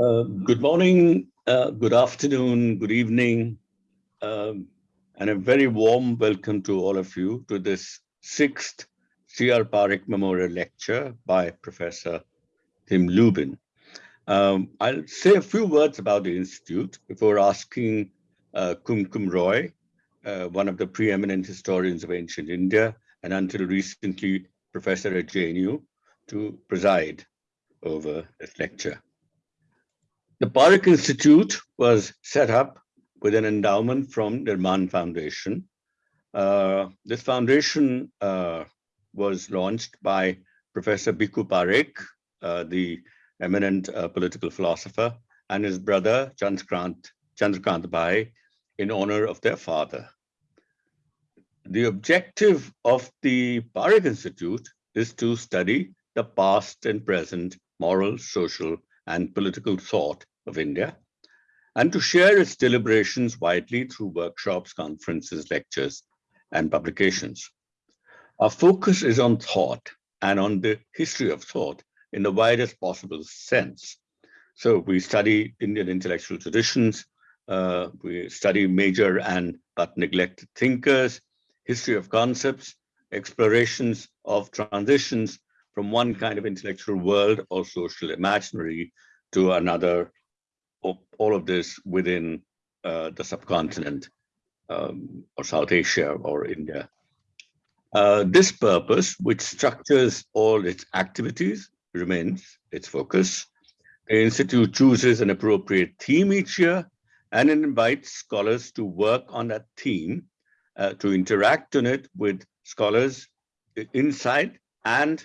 Uh, good morning, uh, good afternoon, good evening, um, and a very warm welcome to all of you to this sixth C.R. Parekh Memorial Lecture by Professor Tim Lubin. Um, I'll say a few words about the Institute before asking uh, Kumkum Roy, uh, one of the preeminent historians of ancient India, and until recently, Professor at JNU, to preside over this lecture. The Parekh Institute was set up with an endowment from the Nirman Foundation. Uh, this foundation uh, was launched by Professor Bhikhu Parekh, uh, the eminent uh, political philosopher, and his brother Chandrakant, Chandrakant Bhai in honor of their father. The objective of the Parekh Institute is to study the past and present moral, social, and political thought of India, and to share its deliberations widely through workshops, conferences, lectures, and publications. Our focus is on thought and on the history of thought in the widest possible sense. So we study Indian intellectual traditions, uh, we study major and but neglected thinkers, history of concepts, explorations of transitions from one kind of intellectual world or social imaginary to another all of this within uh, the subcontinent um, or South Asia or India. Uh, this purpose, which structures all its activities, remains its focus. The Institute chooses an appropriate theme each year and invites scholars to work on that theme, uh, to interact on it with scholars inside and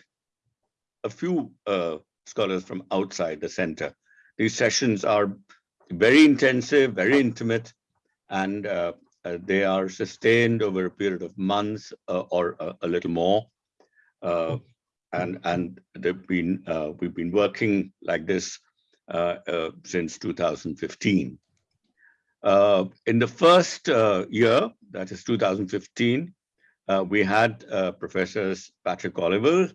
a few uh, scholars from outside the center. These sessions are very intensive, very intimate, and uh, uh, they are sustained over a period of months uh, or a, a, little more. Uh, and and they've been uh, we've been working like this uh, since 2015. in the first year, that is 2015, we had professors Patrick Olivelle,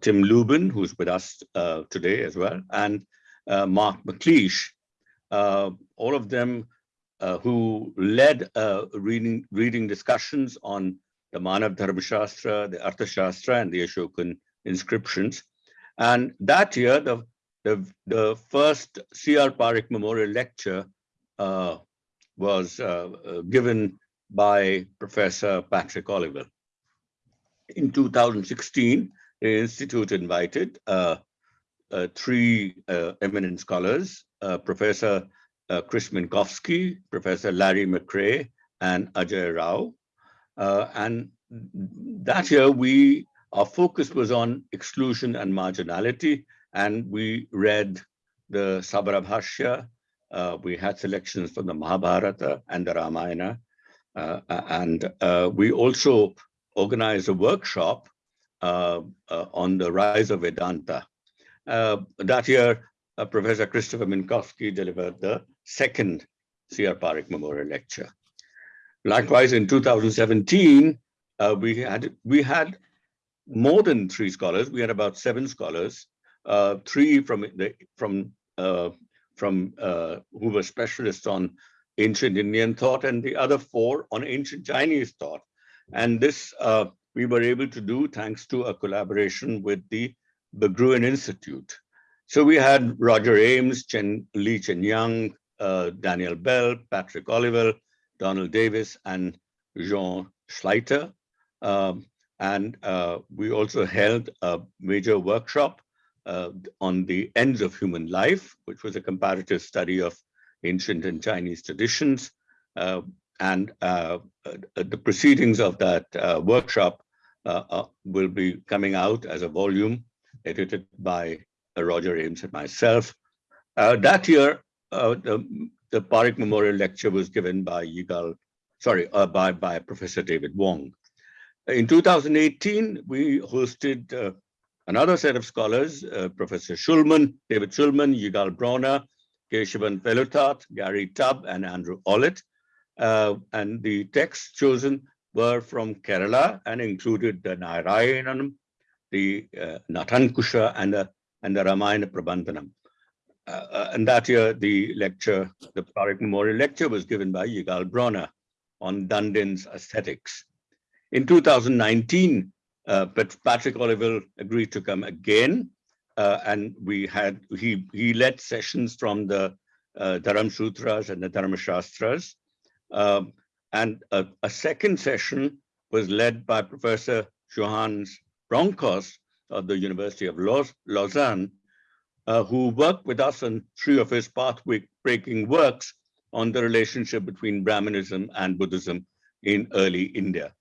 Tim Lubin, who's with us today as well, and Mark McClish, uh, all of them uh, who led uh, reading, reading discussions on the Manav Dharma Shastra, the Artha Shastra, and the Ashokan inscriptions. And that year, the, the, the first C.R. Parekh Memorial Lecture uh, was uh, uh, given by Professor Patrick Olivelle. In 2016, the Institute invited three eminent scholars uh, Professor uh, Chris Minkowski, Professor Larry McCrea, and Ajay Rao. Uh, and that year, we our focus was on exclusion and marginality, and we read the Sabarabhashya. Uh, we had selections from the Mahabharata and the Ramayana. Uh, and uh, we also organized a workshop on the rise of Vedanta. That year, uh, Professor Christopher Minkowski delivered the second C.R. Parekh Memorial Lecture. Likewise, in 2017, uh, we had we had more than three scholars. We had about seven scholars, uh, three from the from uh, from uh, who were specialists on ancient Indian thought, and the other four on ancient Chinese thought. And this uh, we were able to do thanks to a collaboration with the Berggruen Institute. So we had Roger Ames, Chen, Li Chenyang, uh, Daniel Bell, Patrick Olivelle, Donald Davis, and Jean Schleiter. Um, and uh, we also held a major workshop uh, on the ends of human life, which was a comparative study of ancient and Chinese traditions. Uh, and uh, uh, the proceedings of that workshop will be coming out as a volume edited by uh, Roger Ames and myself. Uh, that year, uh, the, the Parekh Memorial Lecture was given by Yigal, sorry, by, by Professor David Wong. In 2018, we hosted another set of scholars, uh, Professor Shulman, David Shulman, Yigal Bronner, Kesavan Veluthat, Gary Tubb, and Andrew Ollett. Uh, and the texts chosen were from Kerala and included the Narayanam, the uh, Natankusha, and the and the Ramayana Prabandhanam. uh, uh, and that year, the lecture, the Parekh Memorial Lecture was given by Yigal Bronner on Dandin's aesthetics. In 2019, uh, Patrick Olivelle agreed to come again, uh, and we had he he led sessions from the uh, Dharam Sutras and the Dharma Shastras, um, and a, a, second session was led by Professor Johannes Bronkhorst of the University of Lausanne, uh, who worked with us on three of his path-breaking works on the relationship between Brahmanism and Buddhism in early India.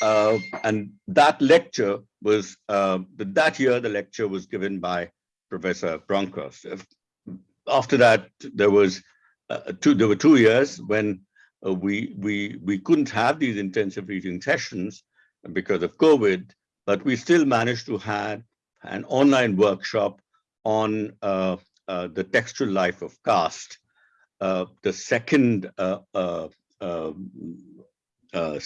Uh, and that lecture was, uh, that year the lecture was given by Professor Bronkhorst. After that, there was uh, two, there were two years when uh, we, we, we couldn't have these intensive reading sessions because of COVID, but we still managed to have an online workshop on uh, uh, the textual life of caste. Uh, the second uh, uh, um, uh,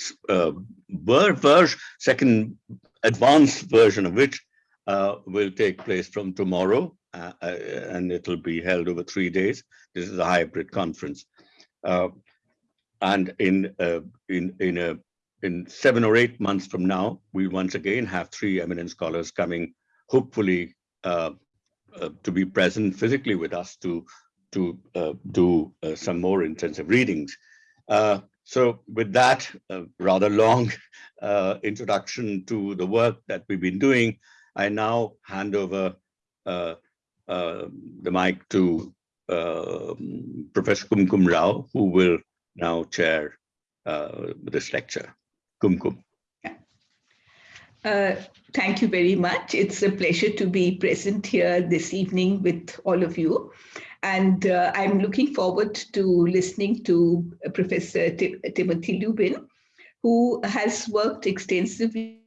version, second advanced version of which will take place from tomorrow, and it will be held over three days. This is a hybrid conference, and in in in a in seven or eight months from now, we once again have three eminent scholars coming, hopefully uh, uh, to be present physically with us to to uh, do uh, some more intensive readings. Uh, so with that uh, rather long introduction to the work that we've been doing, I now hand over the mic to Professor Kumkum Rao, who will now chair this lecture. Kumkum. Uh, thank you very much. It's a pleasure to be present here this evening with all of you. And uh, I'm looking forward to listening to Professor T Timothy Lubin, who has worked extensively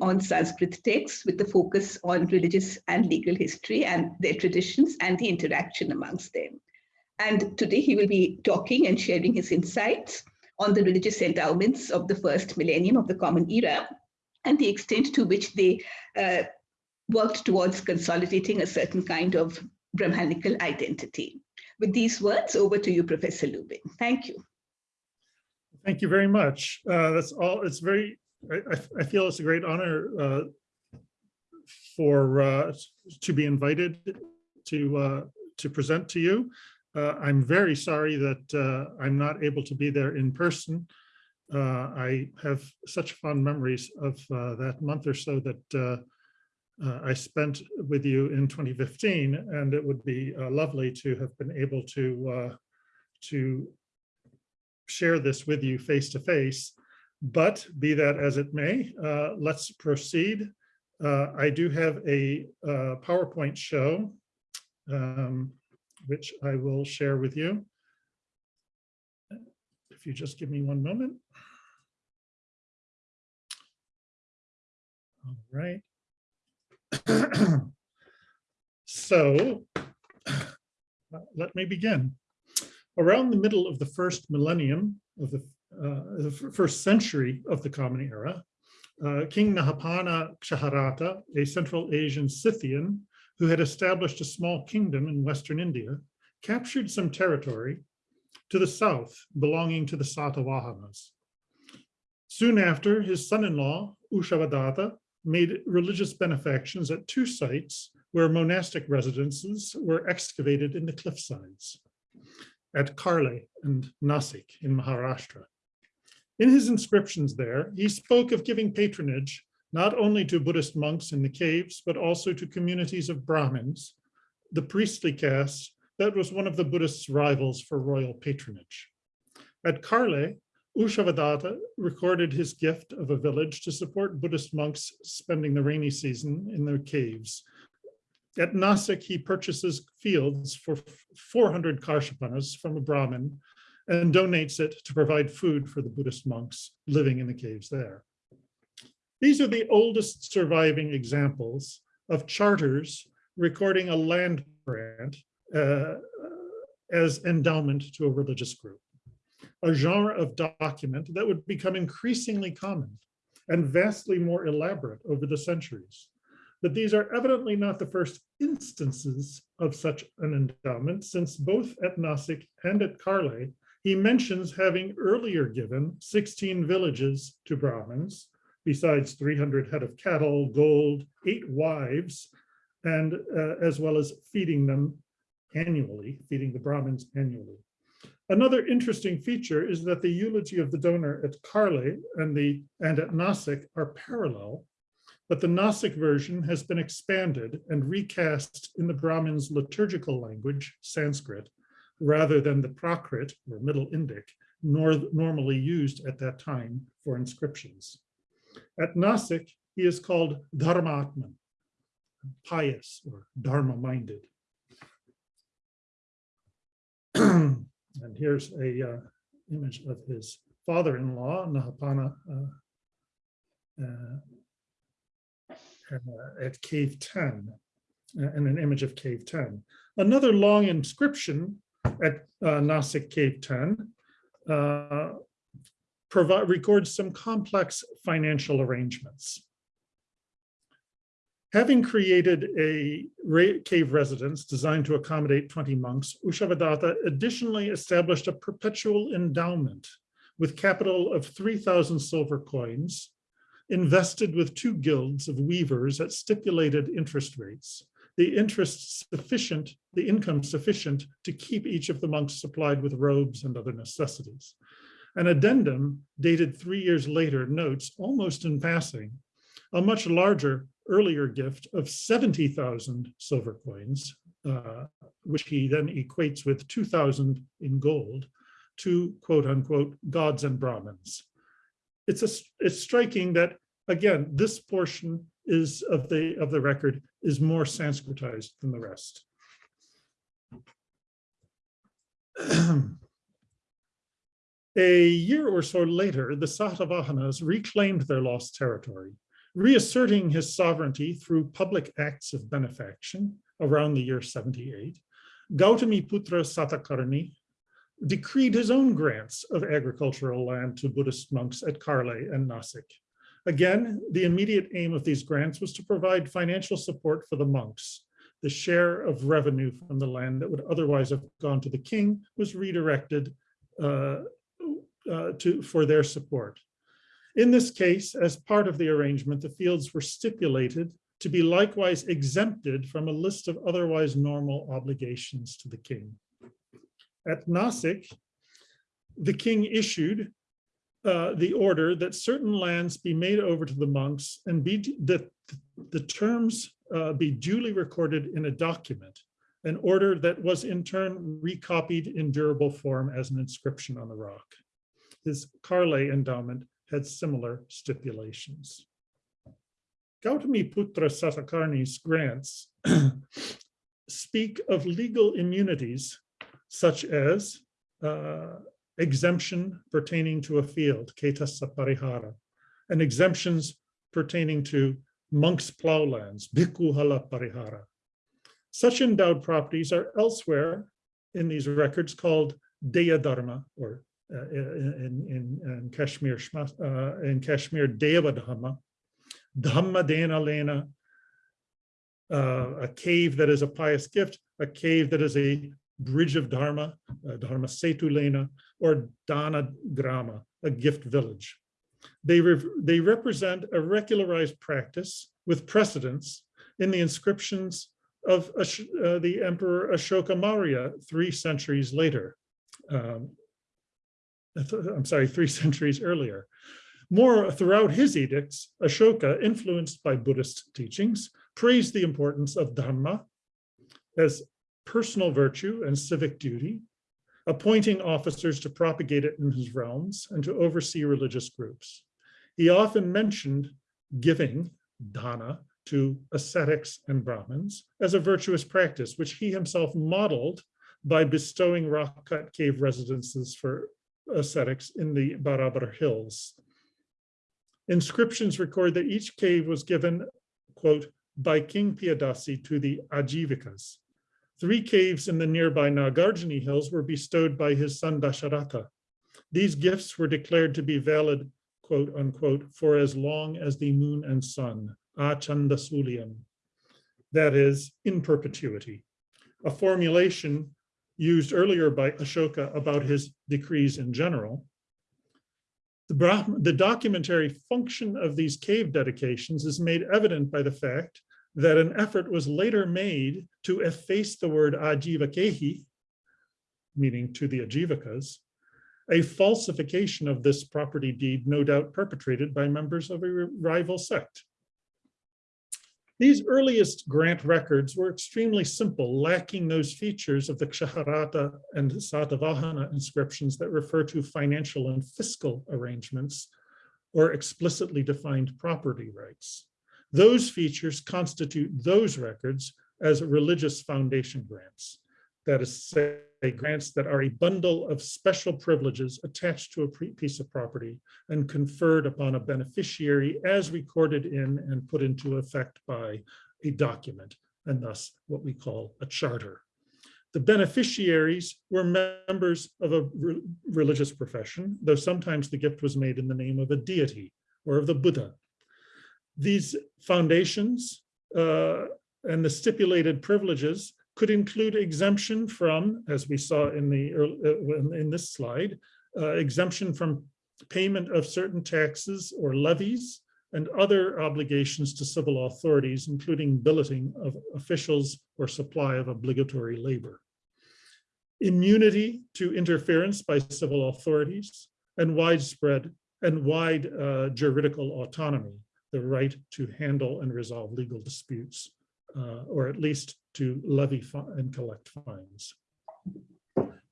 on Sanskrit texts with the focus on religious and legal history and their traditions and the interaction amongst them. And today he will be talking and sharing his insights on the religious endowments of the first millennium of the Common Era and the extent to which they uh, worked towards consolidating a certain kind of Brahmanical identity. With these words, over to you, Professor Lubin. Thank you. Thank you very much. Uh, that's all. It's very, I, I, feel it's a great honor uh, for uh, to be invited to uh, to present to you. Uh, I'm very sorry that uh, I'm not able to be there in person. Uh, I have such fond memories of uh, that month or so that uh, uh, I spent with you in 2015, and it would be lovely to have been able to, to share this with you face to face. But be that as it may, let's proceed. I do have a PowerPoint show. Um, which I will share with you. If you just give me one moment. All right. so let me begin. Around the middle of the first millennium of the, uh, the first century of the Common Era, uh, King Nahapana Kshaharata, a Central Asian Scythian, who had established a small kingdom in Western India, captured some territory to the south belonging to the Satavahanas. Soon after, his son-in-law, Ushavadatta, made religious benefactions at two sites where monastic residences were excavated in the cliffsides, at Karle and Nasik in Maharashtra. In his inscriptions there, he spoke of giving patronage not only to Buddhist monks in the caves, but also to communities of Brahmins, the priestly caste that was one of the Buddhists' rivals for royal patronage. At Karle, Ushavadatta recorded his gift of a village to support Buddhist monks spending the rainy season in their caves. At Nasik, he purchases fields for 400 karshapanas from a Brahmin and donates it to provide food for the Buddhist monks living in the caves there. These are the oldest surviving examples of charters recording a land grant uh, as endowment to a religious group, a genre of document that would become increasingly common and vastly more elaborate over the centuries. but these are evidently not the first instances of such an endowment, since both at Nasik and at Karle, he mentions having earlier given 16 villages to Brahmins, besides 300 head of cattle, gold, eight wives, and uh, as well as feeding them annually, feeding the Brahmins annually. Another interesting feature is that the eulogy of the donor at Karle and the and at Nasik are parallel, but the Nasik version has been expanded and recast in the Brahmins' liturgical language, Sanskrit, rather than the Prakrit or Middle Indic, nor normally used at that time for inscriptions. At Nasik, he is called Dharmatman, pious or Dharma-minded. And here's a uh, image of his father-in-law, Nahapana, uh, uh, uh, at Cave 10, uh, and an image of Cave 10. Another long inscription at uh, Nasik Cave 10 uh, provide, records some complex financial arrangements. Having created a cave residence designed to accommodate 20 monks, Ushavadatta additionally established a perpetual endowment with capital of 3,000 silver coins, invested with two guilds of weavers at stipulated interest rates, the interest sufficient, the income sufficient to keep each of the monks supplied with robes and other necessities. An addendum dated three years later notes, almost in passing, a much larger earlier gift of 70,000 silver coins, uh, which he then equates with 2,000 in gold to quote unquote gods and Brahmins. It's, a, it's striking that, again, this portion is of the, of the record is more Sanskritized than the rest. A year or so later, the Satavahanas reclaimed their lost territory reasserting his sovereignty through public acts of benefaction around the year 78, Gautamiputra Satakarni decreed his own grants of agricultural land to Buddhist monks at Karle and Nasik. Again, the immediate aim of these grants was to provide financial support for the monks. The share of revenue from the land that would otherwise have gone to the king was redirected uh, uh, to, for their support. In this case, as part of the arrangement, the fields were stipulated to be likewise exempted from a list of otherwise normal obligations to the king. At Nasik, the king issued uh, the order that certain lands be made over to the monks and be that the terms uh, be duly recorded in a document, an order that was in turn recopied in durable form as an inscription on the rock. His Karle endowment had similar stipulations. Gautami Putra Satakarni's grants speak of legal immunities such as uh, exemption pertaining to a field, ketasa parihara, and exemptions pertaining to monks' plowlands, bhikkhu parihara. Such endowed properties are elsewhere in these records called Deya Dharma or uh, in, in, in Kashmir, uh, in Kashmir, Deva Dhamma, Dhamma Dana Lena, uh, a cave that is a pious gift, a cave that is a bridge of Dharma, uh, Dharma Setu Lena, or Dana Grama, a gift village. They, re they represent a regularized practice with precedence in the inscriptions of uh, the Emperor Ashoka Maurya three centuries later. Um, Uh, I'm sorry, three centuries earlier. More throughout his edicts, Ashoka, influenced by Buddhist teachings, praised the importance of Dharma as personal virtue and civic duty, appointing officers to propagate it in his realms and to oversee religious groups. He often mentioned giving, dana, to ascetics and Brahmins as a virtuous practice, which he himself modeled by bestowing rock-cut cave residences for ascetics in the Barabar Hills. Inscriptions record that each cave was given, quote, by King Piyadasi to the Ajivikas. Three caves in the nearby Nagarjuni Hills were bestowed by his son Dasharatha. These gifts were declared to be valid, quote unquote, for as long as the moon and sun, Achanda Sulyam, that is, in perpetuity, a formulation used earlier by Ashoka about his decrees in general. The, Brahma, the documentary function of these cave dedications is made evident by the fact that an effort was later made to efface the word Ajivakehi, meaning to the Ajivakas, a falsification of this property deed no doubt perpetrated by members of a rival sect. These earliest grant records were extremely simple, lacking those features of the Kshaharata and Satavahana inscriptions that refer to financial and fiscal arrangements or explicitly defined property rights. Those features constitute those records as religious foundation grants. That is say, grants that are a bundle of special privileges attached to a piece of property and conferred upon a beneficiary as recorded in and put into effect by a document, and thus what we call a charter. The beneficiaries were members of a re religious profession, though sometimes the gift was made in the name of a deity or of the Buddha. These foundations uh, and the stipulated privileges could include exemption from, as we saw in the uh, in this slide, uh, exemption from payment of certain taxes or levies and other obligations to civil authorities, including billeting of officials or supply of obligatory labor. Immunity to interference by civil authorities and widespread and wide uh, juridical autonomy, the right to handle and resolve legal disputes uh, or at least to levy and collect fines.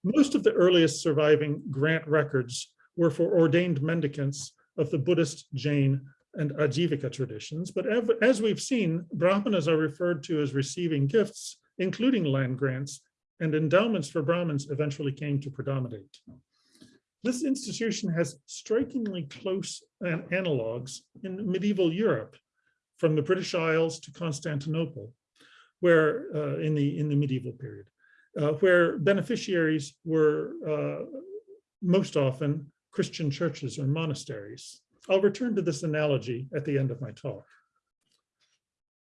Most of the earliest surviving grant records were for ordained mendicants of the Buddhist, Jain, and Ajivika traditions, but as we've seen, Brahmanas are referred to as receiving gifts, including land grants, and endowments for Brahmins eventually came to predominate. This institution has strikingly close uh, analogs in medieval Europe, from the British Isles to Constantinople, where uh, in the in the medieval period, uh, where beneficiaries were uh, most often Christian churches or monasteries. I'll return to this analogy at the end of my talk.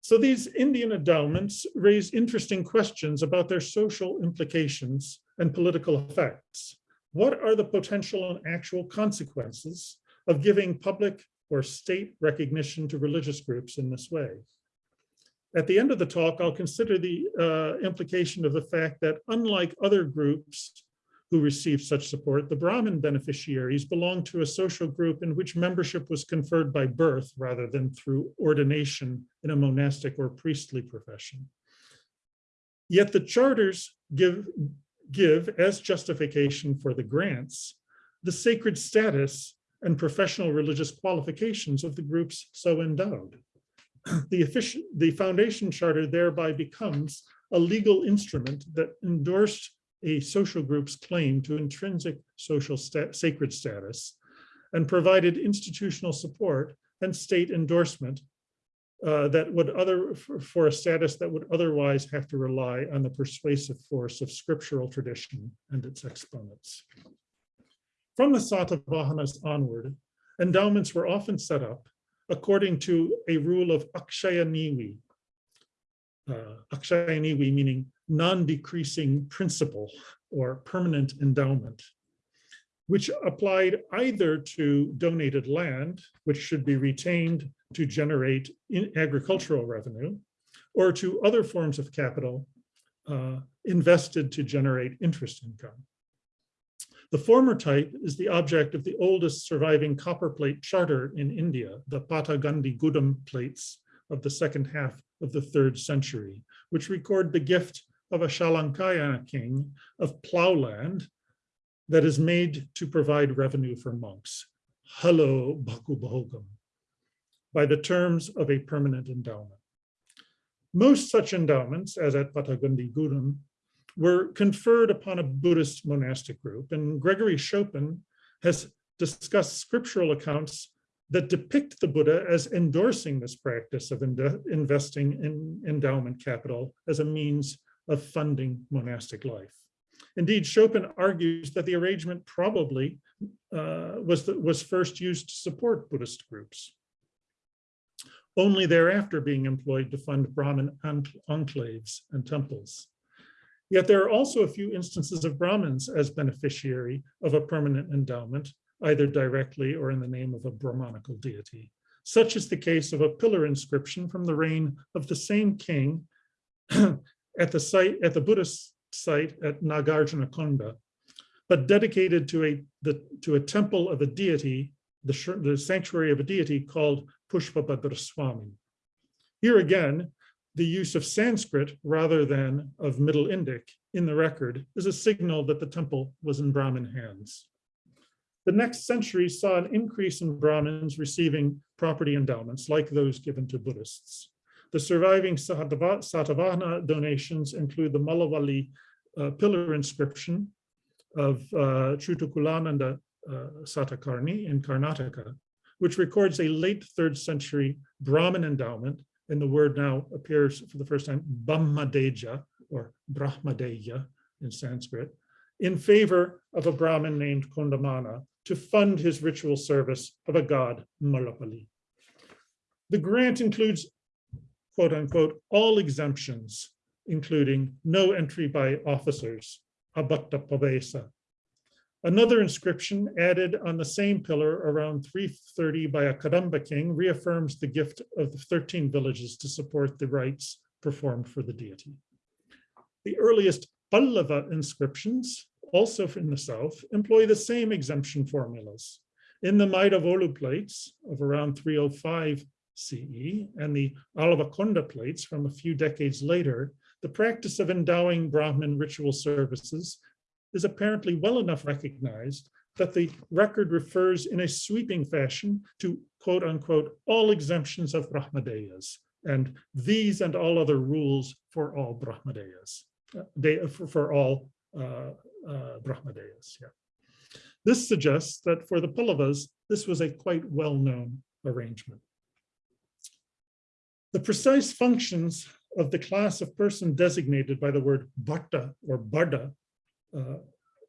So these Indian endowments raise interesting questions about their social implications and political effects. What are the potential and actual consequences of giving public or state recognition to religious groups in this way. At the end of the talk, I'll consider the uh, implication of the fact that unlike other groups who received such support, the Brahmin beneficiaries belonged to a social group in which membership was conferred by birth rather than through ordination in a monastic or priestly profession. Yet the charters give, give as justification for the grants the sacred status and professional religious qualifications of the groups so endowed. The, the foundation charter thereby becomes a legal instrument that endorsed a social group's claim to intrinsic social sacred status and provided institutional support and state endorsement uh, that would other for, for, a status that would otherwise have to rely on the persuasive force of scriptural tradition and its exponents. From the Satavahanas onward, endowments were often set up according to a rule of Akshaya Nivi. Uh, Akshaya Nivi meaning non-decreasing principle or permanent endowment, which applied either to donated land, which should be retained to generate agricultural revenue, or to other forms of capital uh, invested to generate interest income. The former type is the object of the oldest surviving copper plate charter in India, the Patagandi Gudam plates of the second half of the third century, which record the gift of a Shalankaya king of plowland that is made to provide revenue for monks. Hello, Bhagum, by the terms of a permanent endowment. Most such endowments, as at Patagandi Gudam, were conferred upon a Buddhist monastic group. And Gregory Schopen has discussed scriptural accounts that depict the Buddha as endorsing this practice of investing in endowment capital as a means of funding monastic life. Indeed, Schopen argues that the arrangement probably uh, was, the, was first used to support Buddhist groups. only thereafter being employed to fund Brahmin enclaves and temples. Yet there are also a few instances of Brahmins as beneficiary of a permanent endowment, either directly or in the name of a Brahmanical deity. Such is the case of a pillar inscription from the reign of the same king at the site, at the Buddhist site at Nagarjunakonda, but dedicated to a, the, to a temple of a deity, the, the sanctuary of a deity called Pushpabhadra Swami. Here again, the use of Sanskrit rather than of Middle Indic in the record is a signal that the temple was in Brahmin hands. The next century saw an increase in Brahmins receiving property endowments like those given to Buddhists. The surviving Satavahana donations include the Malavali uh, pillar inscription of uh, Chutukulananda uh, Satakarni in Karnataka, which records a late third century Brahmin endowment, and the word now appears for the first time, Brahmadeja or Brahmadeya in Sanskrit, in favor of a Brahmin named Kondamana to fund his ritual service of a god, Malapali. The grant includes, quote unquote, all exemptions, including no entry by officers, abatta pavesa. Another inscription added on the same pillar around 330 by a Kadamba king reaffirms the gift of the 13 villages to support the rites performed for the deity. The earliest Pallava inscriptions, also from the south, employ the same exemption formulas. In the Maidavolu plates of around 305 CE and the Alavakonda plates from a few decades later, the practice of endowing Brahmin ritual services is apparently well enough recognized that the record refers in a sweeping fashion to quote unquote, all exemptions of Brahmadeyas and these and all other rules for all Brahmadeyas, uh, they, for, for all uh, uh, Brahmadeyas. Yeah. This suggests that for the Pallavas, this was a quite well-known arrangement. The precise functions of the class of person designated by the word bhatta or barda uh,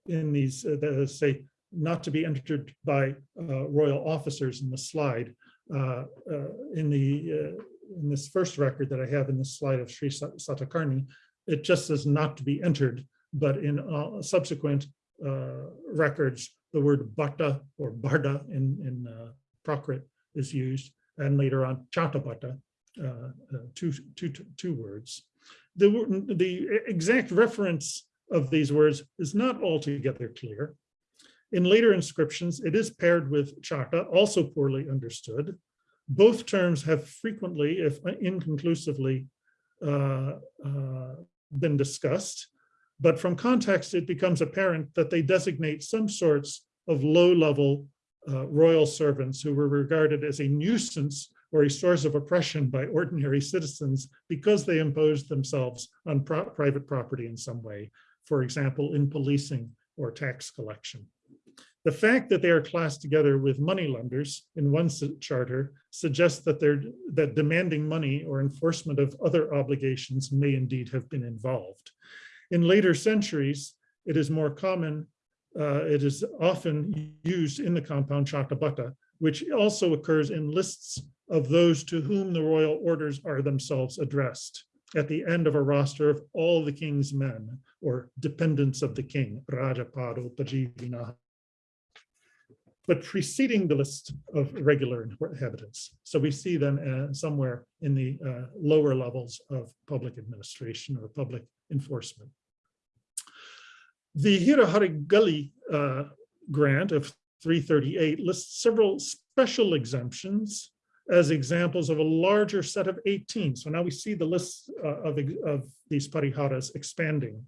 in these, uh, say, not to be entered by uh, royal officers in the slide. Uh, uh, in the uh, in this first record that I have in this slide of Sri Satakarni, it just says not to be entered, but in subsequent records, the word bhatta or barda in, in Prakrit is used, and later on chatabhatta, two, two, two words. The, the exact reference of these words is not altogether clear. In later inscriptions, it is paired with chaka, also poorly understood. Both terms have frequently, if inconclusively, uh, uh, been discussed, but from context, it becomes apparent that they designate some sorts of low-level uh, royal servants who were regarded as a nuisance or a source of oppression by ordinary citizens because they imposed themselves on pro private property in some way, for example, in policing or tax collection. The fact that they are classed together with moneylenders in one charter suggests that they're that demanding money or enforcement of other obligations may indeed have been involved. In later centuries, it is more common, uh, it is often used in the compound Chatabhatta, which also occurs in lists of those to whom the royal orders are themselves addressed at the end of a roster of all the king's men or dependents of the king, Rajapado, Pajivina, but preceding the list of regular inhabitants. So we see them uh, somewhere in the uh, lower levels of public administration or public enforcement. The Hirahari uh, grant of 338 lists several special exemptions as examples of a larger set of 18. So now we see the list uh, of, of these pariharas expanding.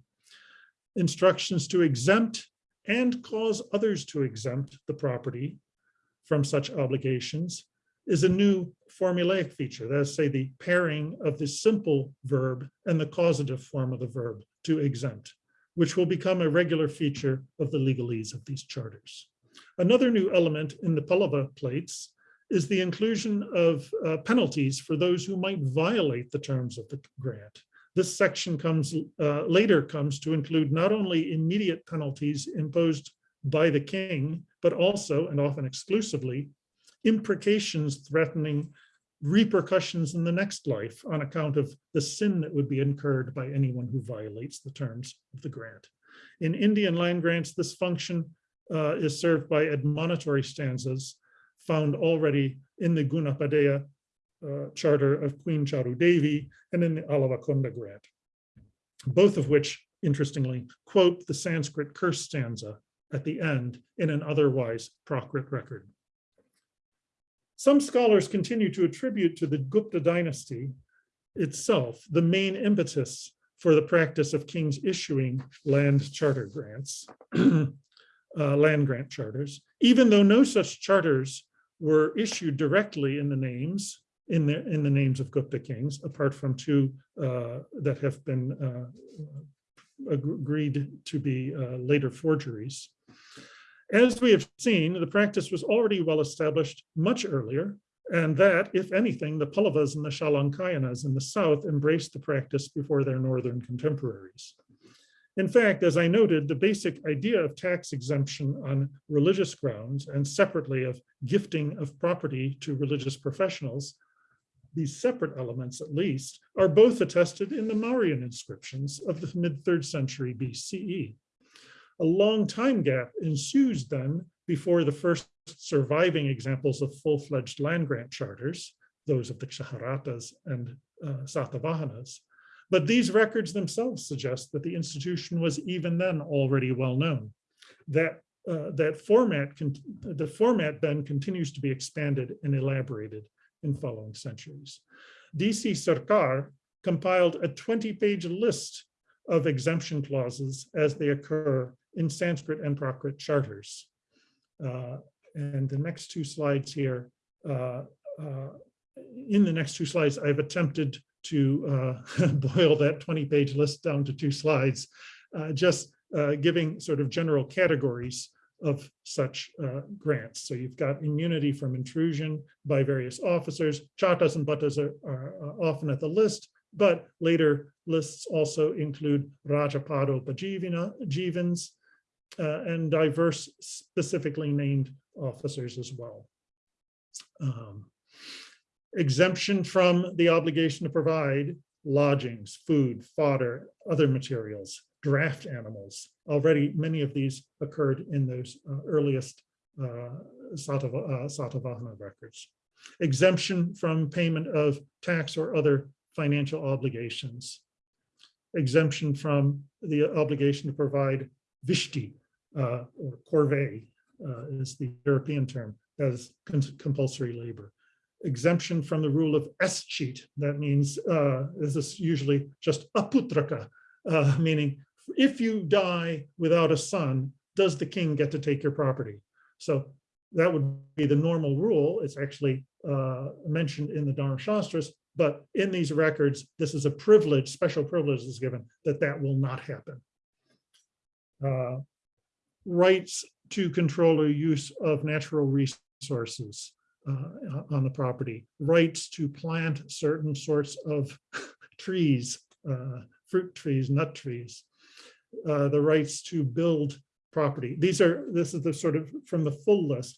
Instructions to exempt and cause others to exempt the property from such obligations is a new formulaic feature. That is, say, the pairing of the simple verb and the causative form of the verb to exempt, which will become a regular feature of the legalese of these charters. Another new element in the Pallava plates is the inclusion of uh, penalties for those who might violate the terms of the grant. This section comes uh, later comes to include not only immediate penalties imposed by the king, but also, and often exclusively, imprecations threatening repercussions in the next life on account of the sin that would be incurred by anyone who violates the terms of the grant. In Indian land grants, this function uh, is served by admonitory stanzas found already in the Gunapadeya uh, charter of Queen Charu Devi and in the Alavakunda grant, both of which, interestingly, quote the Sanskrit curse stanza at the end in an otherwise Prakrit record. Some scholars continue to attribute to the Gupta dynasty itself the main impetus for the practice of kings issuing land charter grants, uh, land grant charters, even though no such charters were issued directly in the names in the in the names of Gupta kings, apart from two uh, that have been uh, agreed to be uh, later forgeries. As we have seen, the practice was already well established much earlier, and that, if anything, the Pallavas and the Shalankayanas in the south embraced the practice before their northern contemporaries. In fact, as I noted, the basic idea of tax exemption on religious grounds and separately of gifting of property to religious professionals, these separate elements at least, are both attested in the Mauryan inscriptions of the mid third century BCE. A long time gap ensues then before the first surviving examples of full-fledged land grant charters, those of the Kshaharatas and uh, Satavahanas. But these records themselves suggest that the institution was even then already well known. That uh, that format, the format then continues to be expanded and elaborated in following centuries. DC Sircar compiled a 20-page list of exemption clauses as they occur in Sanskrit and Prakrit charters. Uh, and the next two slides here, uh, uh, in the next two slides, I've attempted to uh, boil that 20 page list down to two slides, uh, just uh, giving sort of general categories of such grants. So you've got immunity from intrusion by various officers. Chatas and buttas are, are often at the list, but later lists also include Rajapado Jivans, uh, and diverse specifically named officers as well. Um, exemption from the obligation to provide lodgings, food, fodder, other materials, draft animals. Already many of these occurred in those uh, earliest uh, uh, Satavahana records. Exemption from payment of tax or other financial obligations. Exemption from the obligation to provide vishti, uh, or corvée uh, is the European term, as compulsory labor. Exemption from the rule of escheat, that means uh, this is usually just aputraka, uh, meaning if you die without a son, does the king get to take your property? So that would be the normal rule. It's actually uh, mentioned in the Dharma Shastras, but in these records, this is a privilege, special privilege is given that that will not happen. Uh, rights to control or use of natural resources uh, on the property, rights to plant certain sorts of trees, uh, fruit trees, nut trees, uh, the rights to build property. These are, this is the sort of from the full list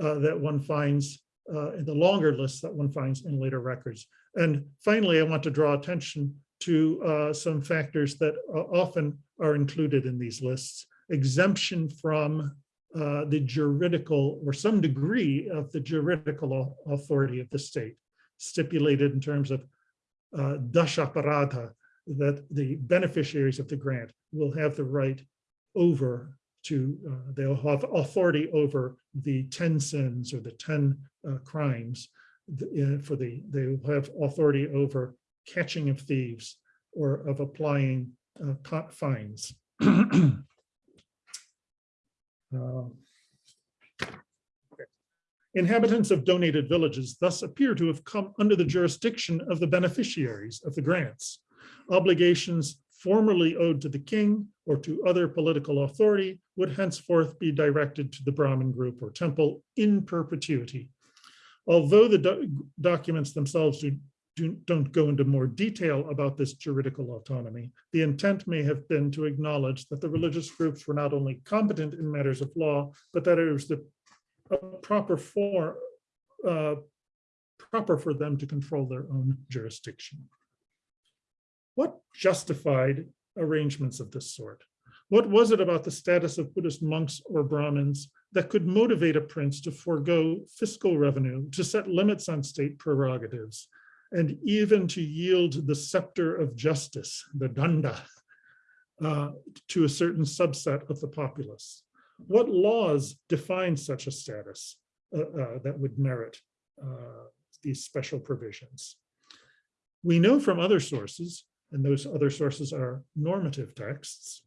uh, that one finds uh, in the longer list that one finds in later records. And finally, I want to draw attention to uh, some factors that often are included in these lists exemption from uh, the juridical or some degree of the juridical authority of the state, stipulated in terms of uh, that the beneficiaries of the grant will have the right over to, uh, they'll have authority over the 10 sins or the 10 uh, crimes uh, for the, they will have authority over catching of thieves or of applying uh, fines. Uh, inhabitants of donated villages thus appear to have come under the jurisdiction of the beneficiaries of the grants. Obligations formerly owed to the king or to other political authority would henceforth be directed to the Brahmin group or temple in perpetuity. Although the do documents themselves do do, don't go into more detail about this juridical autonomy, the intent may have been to acknowledge that the religious groups were not only competent in matters of law, but that it was the proper form, uh, proper for them to control their own jurisdiction. What justified arrangements of this sort? What was it about the status of Buddhist monks or Brahmins that could motivate a prince to forego fiscal revenue, to set limits on state prerogatives, and even to yield the scepter of justice, the danda, uh, to a certain subset of the populace? What laws define such a status uh, uh, that would merit uh, these special provisions? We know from other sources, and those other sources are normative texts,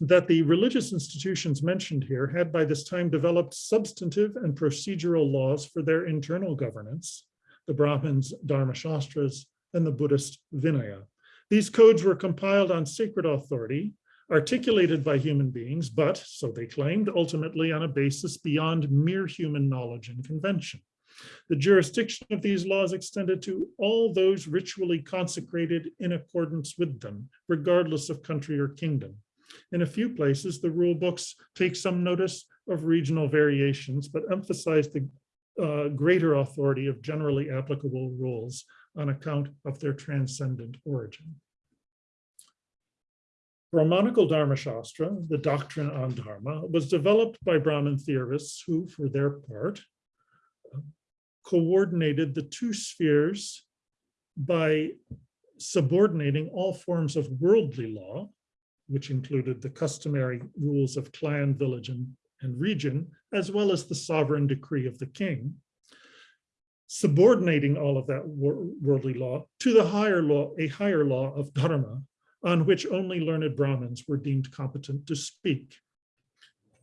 that the religious institutions mentioned here had by this time developed substantive and procedural laws for their internal governance, the Brahmins, Dharma Shastras, and the Buddhist Vinaya. These codes were compiled on sacred authority, articulated by human beings, but, so they claimed, ultimately on a basis beyond mere human knowledge and convention. The jurisdiction of these laws extended to all those ritually consecrated in accordance with them, regardless of country or kingdom. In a few places, the rule books take some notice of regional variations, but emphasize the uh, greater authority of generally applicable rules on account of their transcendent origin. Brahmanical Dharma Shastra, the doctrine on Dharma, was developed by Brahmin theorists who, for their part, coordinated the two spheres by subordinating all forms of worldly law, which included the customary rules of clan, village, and, and region, as well as the sovereign decree of the king, subordinating all of that wor worldly law to the higher law, a higher law of dharma, on which only learned Brahmins were deemed competent to speak.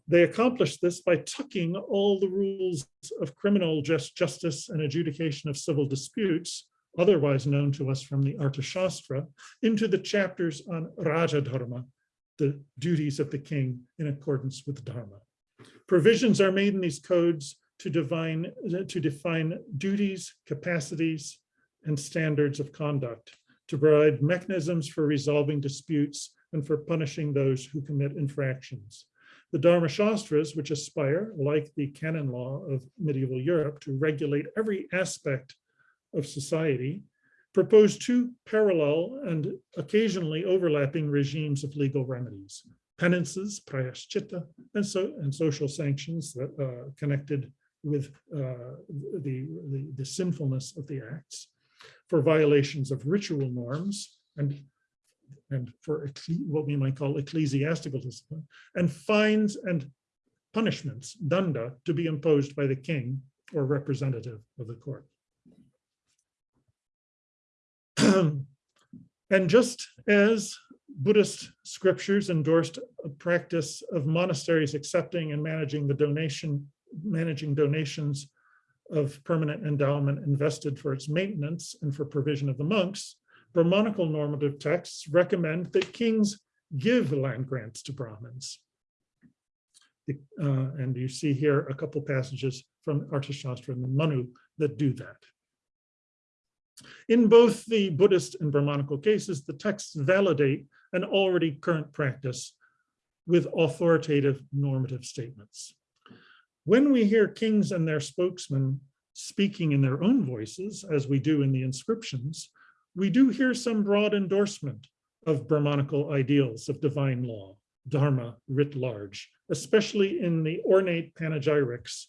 They accomplished this by tucking all the rules of criminal just justice and adjudication of civil disputes, otherwise known to us from the Arthashastra, into the chapters on Raja Dharma, the duties of the king in accordance with Dharma. Provisions are made in these codes to define, to define duties, capacities, and standards of conduct, to provide mechanisms for resolving disputes and for punishing those who commit infractions. The Dharma Shastras, which aspire, like the canon law of medieval Europe, to regulate every aspect of society, propose two parallel and occasionally overlapping regimes of legal remedies, penances, prayaschitta, and, so, and social sanctions that uh, connected with uh, the, the, the sinfulness of the acts, for violations of ritual norms and and for what we might call ecclesiastical discipline, and fines and punishments, danda, to be imposed by the king or representative of the court. and just as Buddhist scriptures endorsed a practice of monasteries accepting and managing the donation, managing donations of permanent endowment invested for its maintenance and for provision of the monks, Brahmanical normative texts recommend that kings give land grants to Brahmins. Uh, and you see here a couple passages from Arthashastra and Manu that do that. In both the Buddhist and Brahmanical cases, the texts validate an already current practice with authoritative normative statements. When we hear kings and their spokesmen speaking in their own voices, as we do in the inscriptions, we do hear some broad endorsement of Brahmanical ideals of divine law, Dharma writ large, especially in the ornate panegyrics,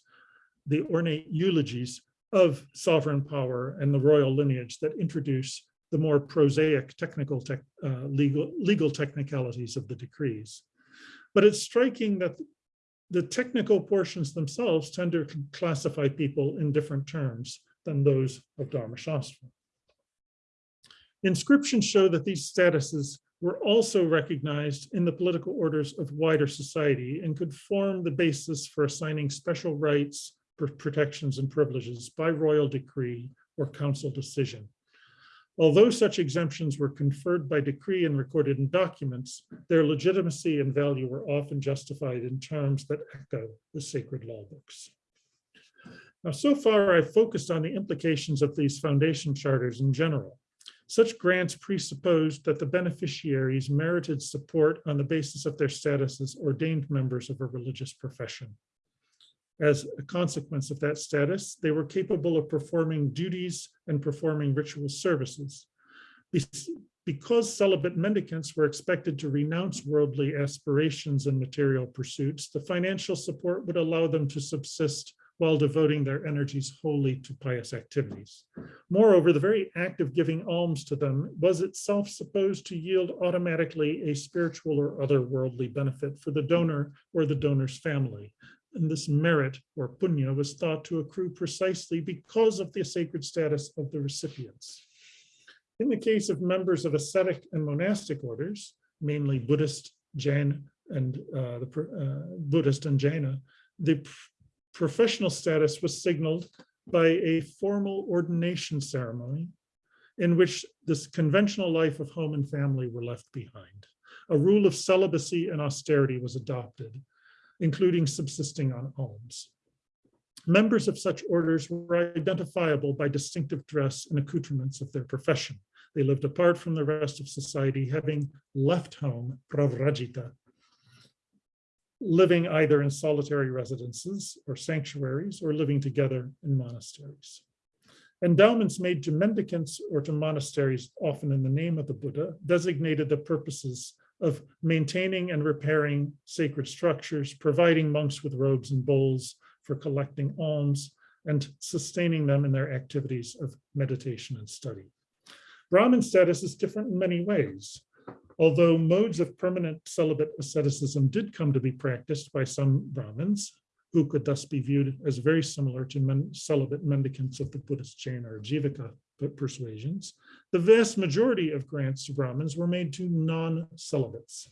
the ornate eulogies of sovereign power and the royal lineage that introduce the more prosaic technical te uh, legal, legal technicalities of the decrees. But it's striking that the technical portions themselves tend to classify people in different terms than those of Dharma Shastra. Inscriptions show that these statuses were also recognized in the political orders of wider society and could form the basis for assigning special rights, protections, and privileges by royal decree or council decision. Although such exemptions were conferred by decree and recorded in documents, their legitimacy and value were often justified in terms that echo the sacred law books. Now, so far, I've focused on the implications of these foundation charters in general. Such grants presupposed that the beneficiaries merited support on the basis of their status as ordained members of a religious profession. As a consequence of that status, they were capable of performing duties and performing ritual services. Because celibate mendicants were expected to renounce worldly aspirations and material pursuits, the financial support would allow them to subsist while devoting their energies wholly to pious activities. Moreover, the very act of giving alms to them was itself supposed to yield automatically a spiritual or other worldly benefit for the donor or the donor's family. And this merit or punya was thought to accrue precisely because of the sacred status of the recipients. In the case of members of ascetic and monastic orders, mainly Buddhist, Jain, and uh, the uh, Buddhist and Jaina, the professional status was signaled by a formal ordination ceremony in which this conventional life of home and family were left behind. A rule of celibacy and austerity was adopted, including subsisting on alms. Members of such orders were identifiable by distinctive dress and accoutrements of their profession. They lived apart from the rest of society, having left home, pravrajita, living either in solitary residences or sanctuaries or living together in monasteries. Endowments made to mendicants or to monasteries, often in the name of the Buddha, designated the purposes of maintaining and repairing sacred structures, providing monks with robes and bowls for collecting alms, and sustaining them in their activities of meditation and study. Brahmin status is different in many ways. Although modes of permanent celibate asceticism did come to be practiced by some Brahmins, who could thus be viewed as very similar to men, celibate mendicants of the Buddhist Jain or Jivaka persuasions, the vast majority of grants to Brahmins were made to non-celibates.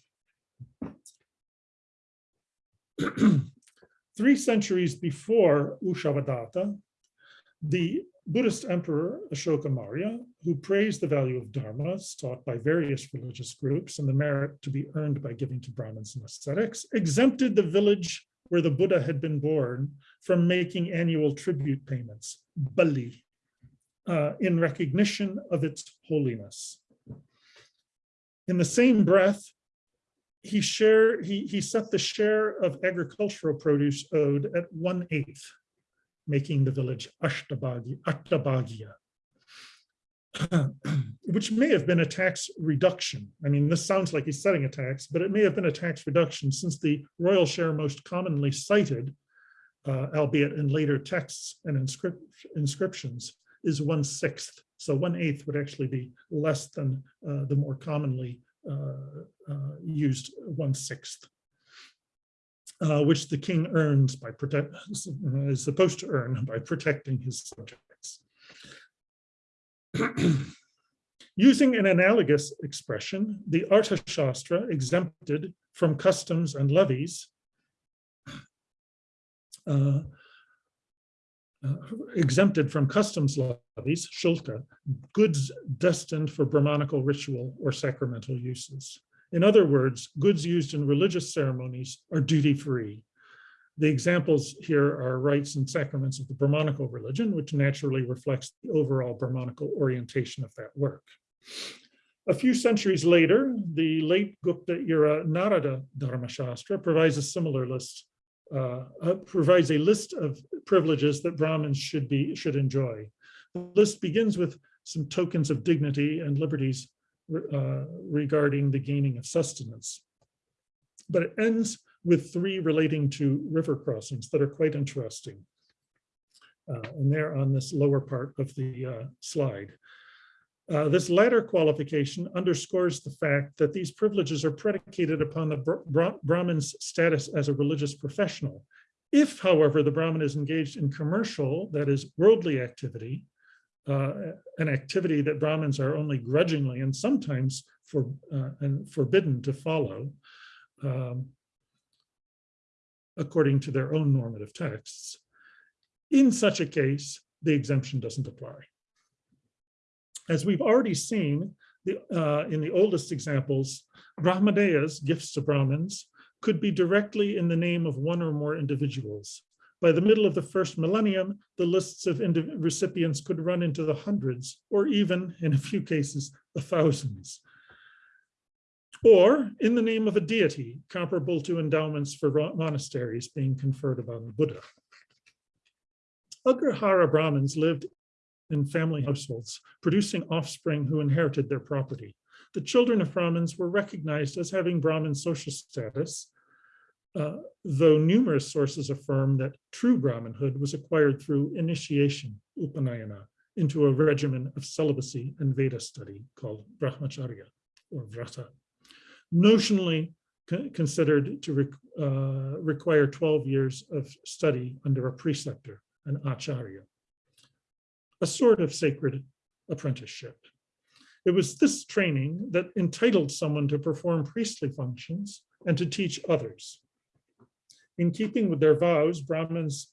Three centuries before Ushavadatta, the Buddhist emperor Ashoka Maurya, who praised the value of dharmas taught by various religious groups and the merit to be earned by giving to Brahmins and ascetics, exempted the village where the Buddha had been born from making annual tribute payments, bali, uh, in recognition of its holiness. In the same breath, he share he, he set the share of agricultural produce owed at one eighth, making the village Ashtabagi, Ashtabagya, which may have been a tax reduction. I mean, this sounds like he's setting a tax, but it may have been a tax reduction since the royal share most commonly cited, uh, albeit in later texts and inscrip inscriptions, is one sixth. So one eighth would actually be less than uh, the more commonly uh, uh, used one sixth. Uh, which the king earns by protect is supposed to earn by protecting his subjects. Using an analogous expression, the Arthashastra exempted from customs and levies uh, exempted from customs levies, shulka, goods destined for Brahmanical ritual or sacramental uses. In other words, goods used in religious ceremonies are duty-free. The examples here are rites and sacraments of the Brahmanical religion, which naturally reflects the overall Brahmanical orientation of that work. A few centuries later, the late Gupta era Narada Dharmashastra provides a similar list, uh, uh, provides a list of privileges that Brahmins should be should enjoy. The list begins with some tokens of dignity and liberties uh, regarding the gaining of sustenance. But it ends with three relating to river crossings that are quite interesting. Uh, and they're on this lower part of the uh, slide. Uh, this latter qualification underscores the fact that these privileges are predicated upon the Bra Brahmin's status as a religious professional. If, however, the Brahmin is engaged in commercial, that is worldly activity, uh, an activity that Brahmins are only grudgingly and sometimes for, uh, and forbidden to follow, um, according to their own normative texts. In such a case, the exemption doesn't apply. As we've already seen the, uh, in the oldest examples, Brahmadeya's gifts to Brahmins could be directly in the name of one or more individuals. By the middle of the first millennium, the lists of recipients could run into the hundreds, or even, in a few cases, the thousands. Or in the name of a deity, comparable to endowments for monasteries being conferred upon the Buddha. Agrahara Brahmins lived in family households, producing offspring who inherited their property. The children of Brahmins were recognized as having Brahmin social status, uh, though numerous sources affirm that true Brahminhood was acquired through initiation, upanayana, into a regimen of celibacy and Veda study called brahmacharya or vrata. Notionally considered to re- uh, require 12 years of study under a preceptor, an acharya, a sort of sacred apprenticeship. It was this training that entitled someone to perform priestly functions and to teach others. In keeping with their vows, Brahmins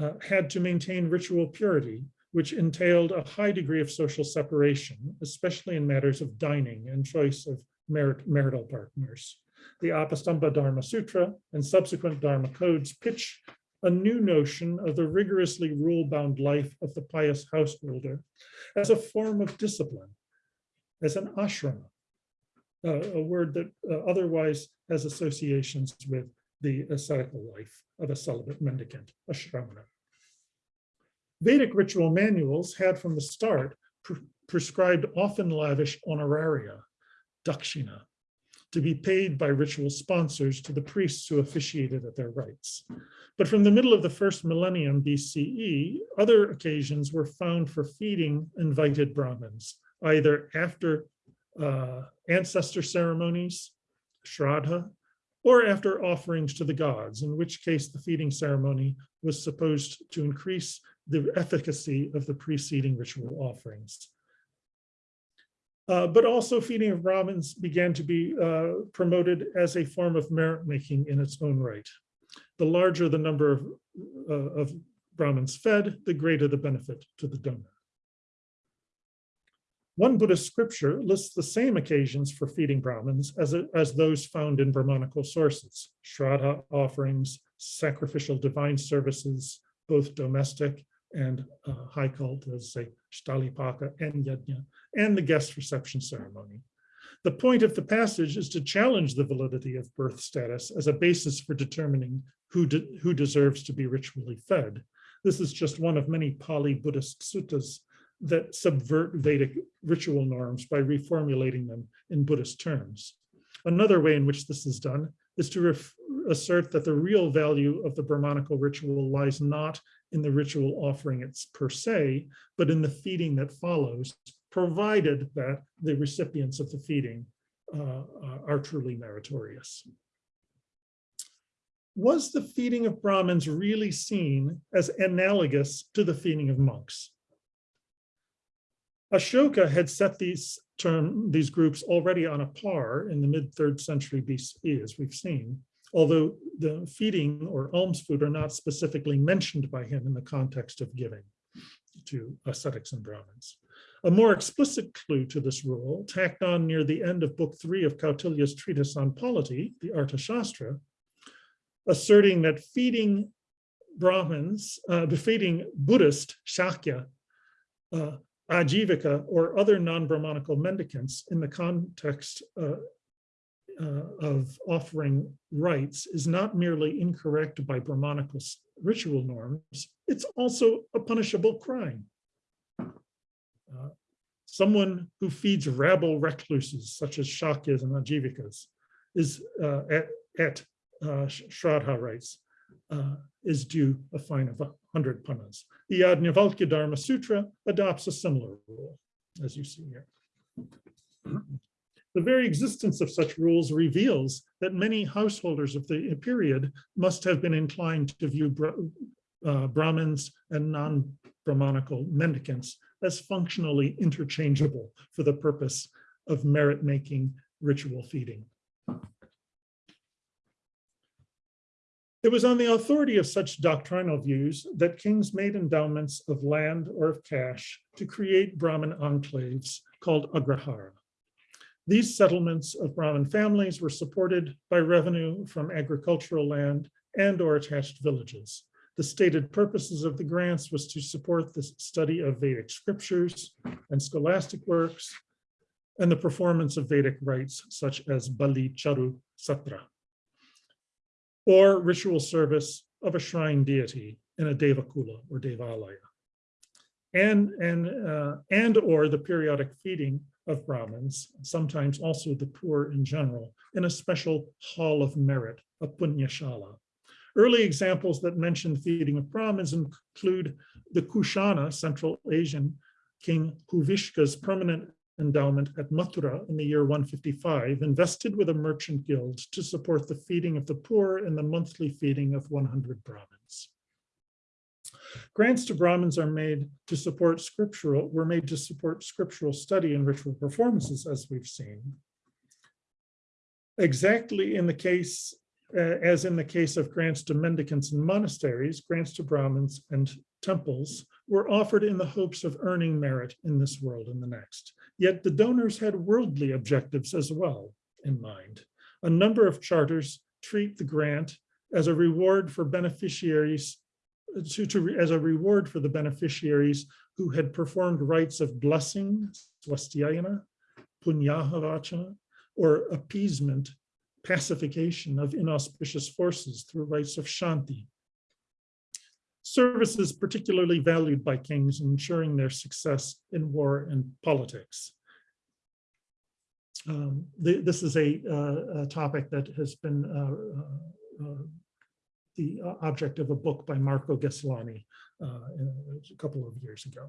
uh, had to maintain ritual purity, which entailed a high degree of social separation, especially in matters of dining and choice of marital partners. The Apastamba Dharma Sutra and subsequent Dharma codes pitch a new notion of the rigorously rule-bound life of the pious householder as a form of discipline, as an ashrama, uh, a word that uh, otherwise has associations with the ascetical life of a celibate mendicant, a shramana. Vedic ritual manuals had from the start pre prescribed often lavish honoraria, dakshina, to be paid by ritual sponsors to the priests who officiated at their rites. But from the middle of the first millennium BCE, other occasions were found for feeding invited Brahmins, either after uh, ancestor ceremonies, shraddha, or after offerings to the gods, in which case the feeding ceremony was supposed to increase the efficacy of the preceding ritual offerings. Uh, but also feeding of Brahmins began to be uh, promoted as a form of merit making in its own right. The larger the number of, uh, of Brahmins fed, the greater the benefit to the donor. One Buddhist scripture lists the same occasions for feeding Brahmins as, as those found in Brahmanical sources, Shraddha offerings, sacrificial divine services, both domestic and uh, high cult, as say Sthalipaka and Yajna, and the guest reception ceremony. The point of the passage is to challenge the validity of birth status as a basis for determining who, de who deserves to be ritually fed. This is just one of many Pali Buddhist suttas that subvert Vedic ritual norms by reformulating them in Buddhist terms. Another way in which this is done is to assert that the real value of the Brahmanical ritual lies not in the ritual offering it's per se, but in the feeding that follows, provided that the recipients of the feeding uh, are truly meritorious. Was the feeding of Brahmins really seen as analogous to the feeding of monks? Ashoka had set these term these groups already on a par in the mid third century BCE, as we've seen, although the feeding or alms food are not specifically mentioned by him in the context of giving to ascetics and Brahmins. A more explicit clue to this rule, tacked on near the end of book three of Kautilya's treatise on polity, the Arthashastra, asserting that feeding Brahmins, uh, feeding Buddhist Shakya uh, Ajivika or other non-Brahmanical mendicants in the context uh, uh, of offering rites is not merely incorrect by Brahmanical ritual norms, it's also a punishable crime. Uh, someone who feeds rabble recluses such as Shakyas and Ajivikas is uh, at, at uh, Shraddha rites uh, is due a fine of 100 panas. The Yajnavalkya Dharma Sutra adopts a similar rule, as you see here. The very existence of such rules reveals that many householders of the period must have been inclined to view uh, Brahmins and non-Brahmanical mendicants as functionally interchangeable for the purpose of merit-making ritual feeding. It was on the authority of such doctrinal views that kings made endowments of land or of cash to create Brahmin enclaves called agrahara. These settlements of Brahmin families were supported by revenue from agricultural land and or attached villages. The stated purposes of the grants was to support the study of Vedic scriptures and scholastic works and the performance of Vedic rites such as Bali Charu Satra or ritual service of a shrine deity in a Devakula or Devalaya. And, and, uh, and or the periodic feeding of Brahmins, sometimes also the poor in general, in a special hall of merit, a Punyashala. Early examples that mention feeding of Brahmins include the Kushana, Central Asian King Huvishka's permanent endowment at Mathura in the year 155, invested with a merchant guild to support the feeding of the poor and the monthly feeding of 100 Brahmins. Grants to Brahmins are made to support scriptural, were made to support scriptural study and ritual performances, as we've seen. Exactly in the case, uh, as in the case of grants to mendicants and monasteries, grants to Brahmins and temples were offered in the hopes of earning merit in this world and the next. Yet the donors had worldly objectives as well in mind. A number of charters treat the grant as a reward for beneficiaries to, to, as a reward for the beneficiaries who had performed rites of blessing, swastiayana, punyahavachana, or appeasement, pacification of inauspicious forces through rites of shanti. Services particularly valued by kings in ensuring their success in war and politics. Um, th this is a, uh, a, topic that has been uh, uh the uh, object of a book by Marko Geslani uh, a couple of years ago.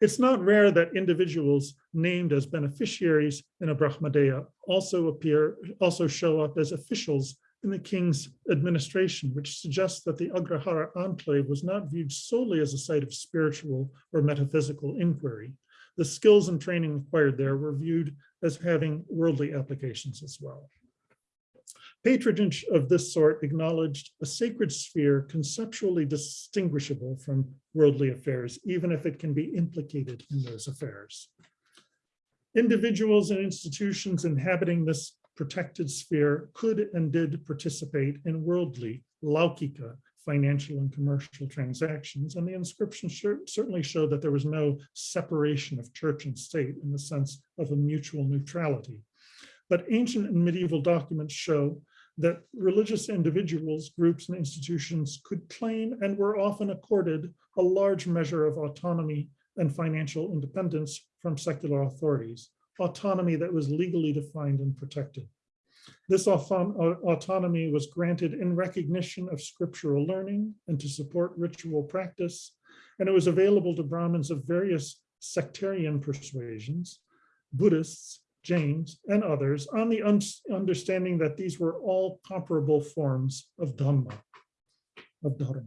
It's not rare that individuals named as beneficiaries in a Brahmadeya also appear, also show up as officials in the king's administration, which suggests that the Agrahara enclave was not viewed solely as a site of spiritual or metaphysical inquiry. The skills and training acquired there were viewed as having worldly applications as well. Patronage of this sort acknowledged a sacred sphere conceptually distinguishable from worldly affairs, even if it can be implicated in those affairs. Individuals and institutions inhabiting this protected sphere could and did participate in worldly, laukika, financial and commercial transactions, and the inscriptions certainly show that there was no separation of church and state in the sense of a mutual neutrality. But ancient and medieval documents show that religious individuals, groups, and institutions could claim and were often accorded a large measure of autonomy and financial independence from secular authorities, autonomy that was legally defined and protected. This autonomy was granted in recognition of scriptural learning and to support ritual practice, and it was available to Brahmins of various sectarian persuasions, Buddhists, Jains, and others on the un understanding that these were all comparable forms of Dhamma, of Dharma.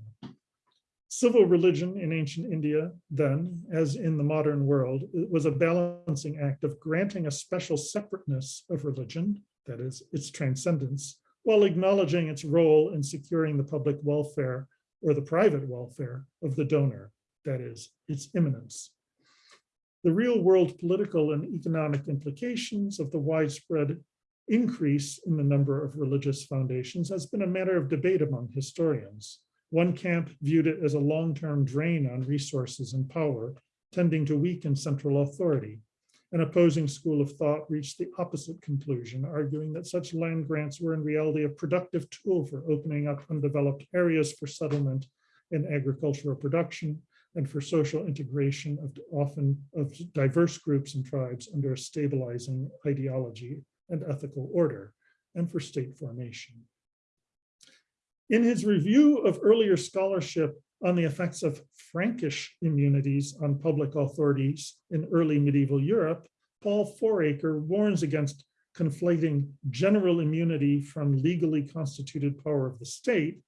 Civil religion in ancient India then, as in the modern world, was a balancing act of granting a special separateness of religion, that is, its transcendence, while acknowledging its role in securing the public welfare or the private welfare of the donor, that is, its immanence. The real world political and economic implications of the widespread increase in the number of religious foundations has been a matter of debate among historians. One camp viewed it as a long-term drain on resources and power, tending to weaken central authority. An opposing school of thought reached the opposite conclusion, arguing that such land grants were in reality a productive tool for opening up undeveloped areas for settlement and agricultural production, and for social integration of often of diverse groups and tribes under a stabilizing ideology and ethical order, and for state formation. In his review of earlier scholarship on the effects of Frankish immunities on public authorities in early medieval Europe, Paul Fouracre warns against conflating general immunity from legally constituted power of the state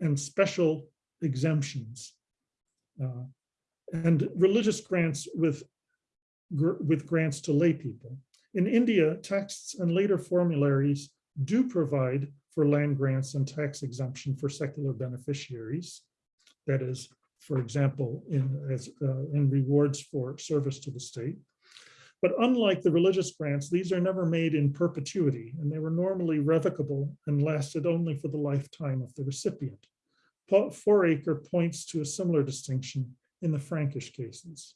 and special exemptions uh, and religious grants with, with grants to lay people. In India, texts and later formularies do provide for land grants and tax exemption for secular beneficiaries. That is, for example, in, as, uh, in rewards for service to the state. But unlike the religious grants, these are never made in perpetuity, and they were normally revocable and lasted only for the lifetime of the recipient. Fouracre points to a similar distinction in the Frankish cases.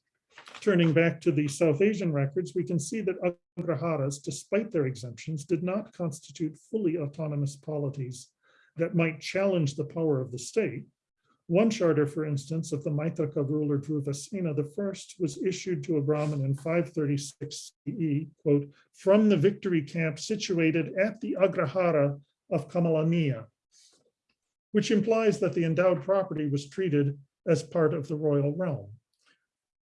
Turning back to the South Asian records, we can see that Agraharas, despite their exemptions, did not constitute fully autonomous polities that might challenge the power of the state, One charter, for instance, of the Maitraka ruler Dhruvasena I was issued to a Brahmin in 536 CE, quote, from the victory camp situated at the Agrahara of Kamalaniya, which implies that the endowed property was treated as part of the royal realm.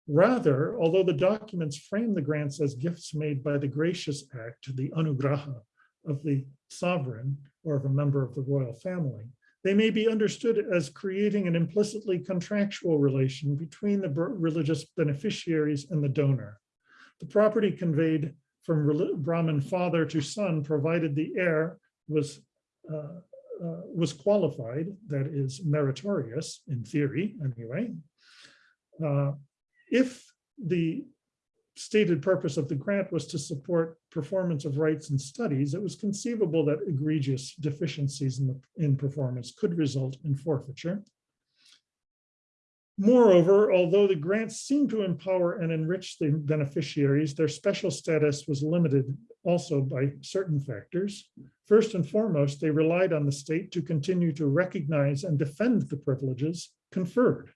Rather, although the documents frame the grants as gifts made by the gracious act, the anugraha of the sovereign or of a member of the royal family, they may be understood as creating an implicitly contractual relation between the religious beneficiaries and the donor. The property conveyed from Brahmin father to son, provided the heir was uh, uh, was qualified, that is meritorious in theory anyway. Uh, if the stated purpose of the grant was to support performance of rights and studies, it was conceivable that egregious deficiencies in, the, in performance could result in forfeiture. Moreover, although the grants seemed to empower and enrich the beneficiaries, their special status was limited also by certain factors. First and foremost, they relied on the state to continue to recognize and defend the privileges conferred,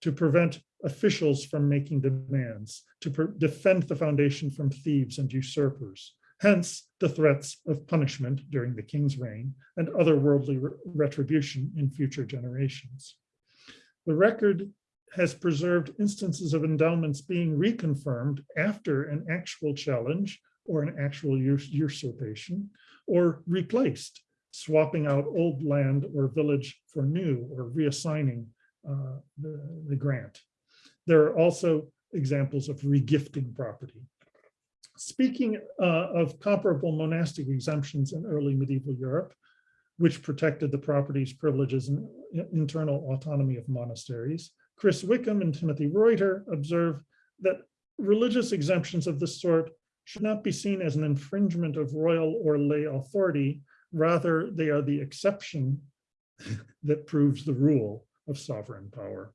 to prevent officials from making demands, to defend the foundation from thieves and usurpers. Hence, the threats of punishment during the king's reign and other worldly re retribution in future generations. The record has preserved instances of endowments being reconfirmed after an actual challenge or an actual usurpation or replaced, swapping out old land or village for new or reassigning uh, the, the grant. There are also examples of regifting property. Speaking uh, of comparable monastic exemptions in early medieval Europe, which protected the property's privileges and internal autonomy of monasteries, Chris Wickham and Timothy Reuter observe that religious exemptions of this sort should not be seen as an infringement of royal or lay authority. Rather, they are the exception that proves the rule of sovereign power.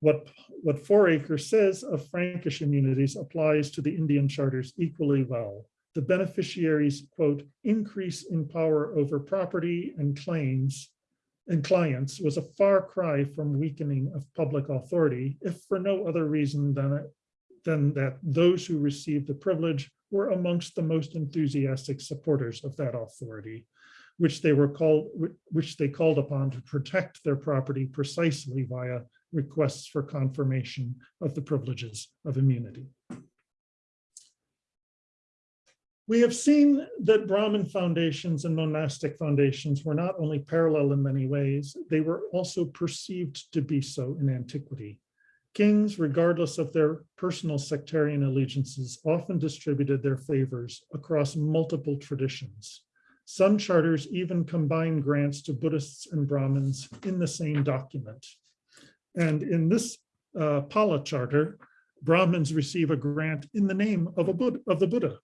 What, what Fouracre says of Frankish immunities applies to the Indian charters equally well. The beneficiaries, quote, increase in power over property and claims and clients was a far cry from weakening of public authority, if for no other reason than, than that those who received the privilege were amongst the most enthusiastic supporters of that authority, which they were called, which they called upon to protect their property precisely via requests for confirmation of the privileges of immunity. We have seen that Brahmin foundations and monastic foundations were not only parallel in many ways, they were also perceived to be so in antiquity. Kings, regardless of their personal sectarian allegiances, often distributed their favors across multiple traditions. Some charters even combine grants to Buddhists and Brahmins in the same document. And in this uh, Pala charter, Brahmins receive a grant in the name of, a Buddha, of the Buddha,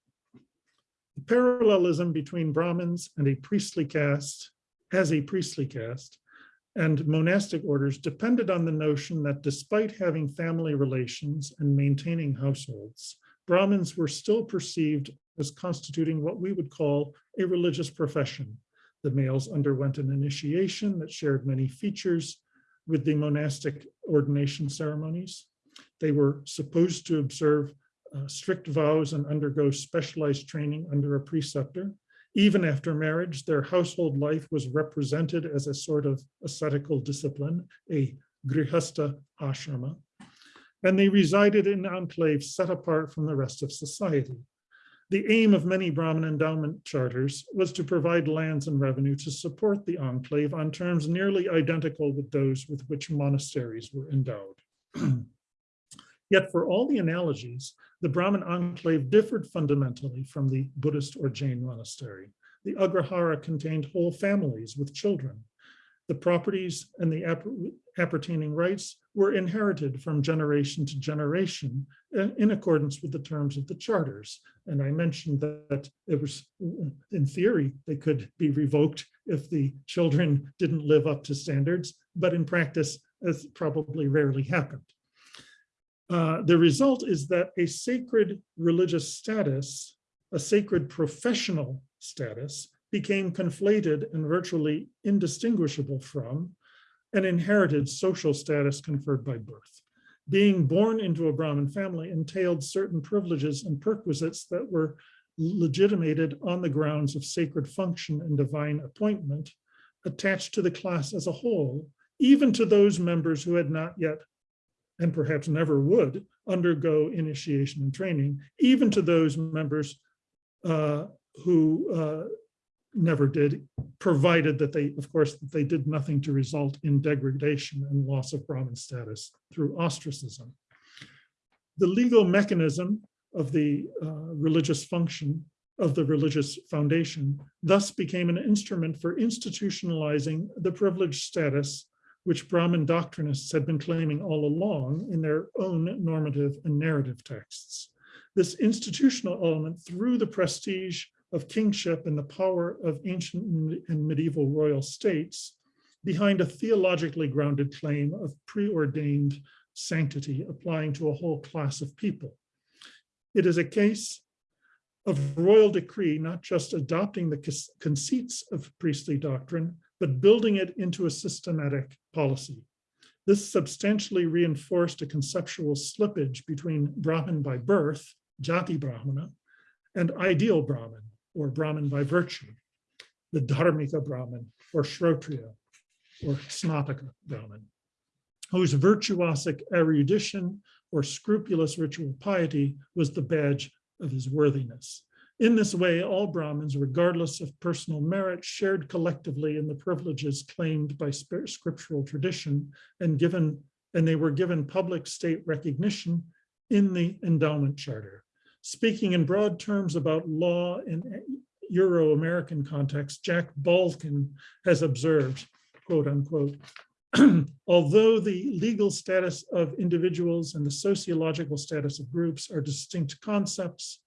parallelism between Brahmins and a priestly caste, as a priestly caste, and monastic orders depended on the notion that despite having family relations and maintaining households, Brahmins were still perceived as constituting what we would call a religious profession. The males underwent an initiation that shared many features with the monastic ordination ceremonies. They were supposed to observe uh, strict vows and undergo specialized training under a preceptor. Even after marriage, their household life was represented as a sort of ascetical discipline, a grihasta ashrama, and they resided in enclaves set apart from the rest of society. The aim of many Brahmin endowment charters was to provide lands and revenue to support the enclave on terms nearly identical with those with which monasteries were endowed. Yet for all the analogies, the Brahmin enclave differed fundamentally from the Buddhist or Jain monastery. The Agrahara contained whole families with children. The properties and the appertaining rights were inherited from generation to generation uh, in accordance with the terms of the charters. And I mentioned that it was, in theory, they could be revoked if the children didn't live up to standards, but in practice, as probably rarely happened. Uh, the result is that a sacred religious status, a sacred professional status, became conflated and virtually indistinguishable from an inherited social status conferred by birth. Being born into a Brahmin family entailed certain privileges and perquisites that were legitimated on the grounds of sacred function and divine appointment attached to the class as a whole, even to those members who had not yet, and perhaps never would, undergo initiation and training, even to those members uh, who uh, never did, provided that they, of course, that they did nothing to result in degradation and loss of Brahmin status through ostracism. The legal mechanism of the uh, religious function of the religious foundation thus became an instrument for institutionalizing the privileged status which Brahmin doctrinists had been claiming all along in their own normative and narrative texts. This institutional element through the prestige of kingship and the power of ancient and medieval royal states behind a theologically grounded claim of preordained sanctity applying to a whole class of people. It is a case of royal decree, not just adopting the conceits of priestly doctrine, but building it into a systematic policy. This substantially reinforced a conceptual slippage between Brahmin by birth, Jati Brahmana, and ideal Brahmin, or Brahmin by virtue, the Dharmika Brahmin, or Shrotriya, or Snataka Brahmin, whose virtuosic erudition or scrupulous ritual piety was the badge of his worthiness. In this way, all Brahmins, regardless of personal merit, shared collectively in the privileges claimed by scriptural tradition and given, and they were given public state recognition in the endowment charter. Speaking in broad terms about law in Euro-American context, Jack Balkin has observed, quote unquote, although the legal status of individuals and the sociological status of groups are distinct concepts,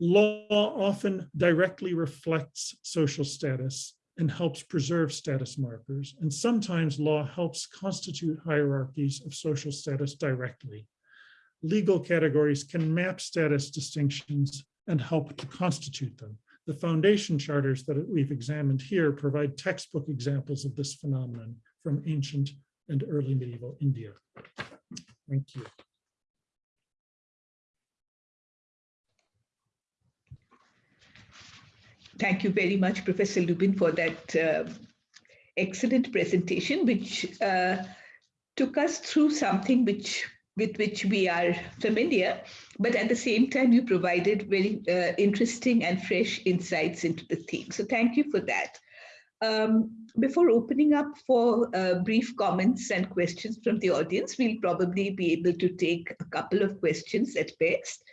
law often directly reflects social status and helps preserve status markers. And sometimes law helps constitute hierarchies of social status directly. Legal categories can map status distinctions and help to constitute them. The foundation charters that we've examined here provide textbook examples of this phenomenon from ancient and early medieval India. Thank you. Thank you very much, Professor Lubin, for that uh, excellent presentation, which uh, took us through something which with which we are familiar, but at the same time, you provided very uh, interesting and fresh insights into the theme. So thank you for that. Um, before opening up for uh, brief comments and questions from the audience, we'll probably be able to take a couple of questions at best.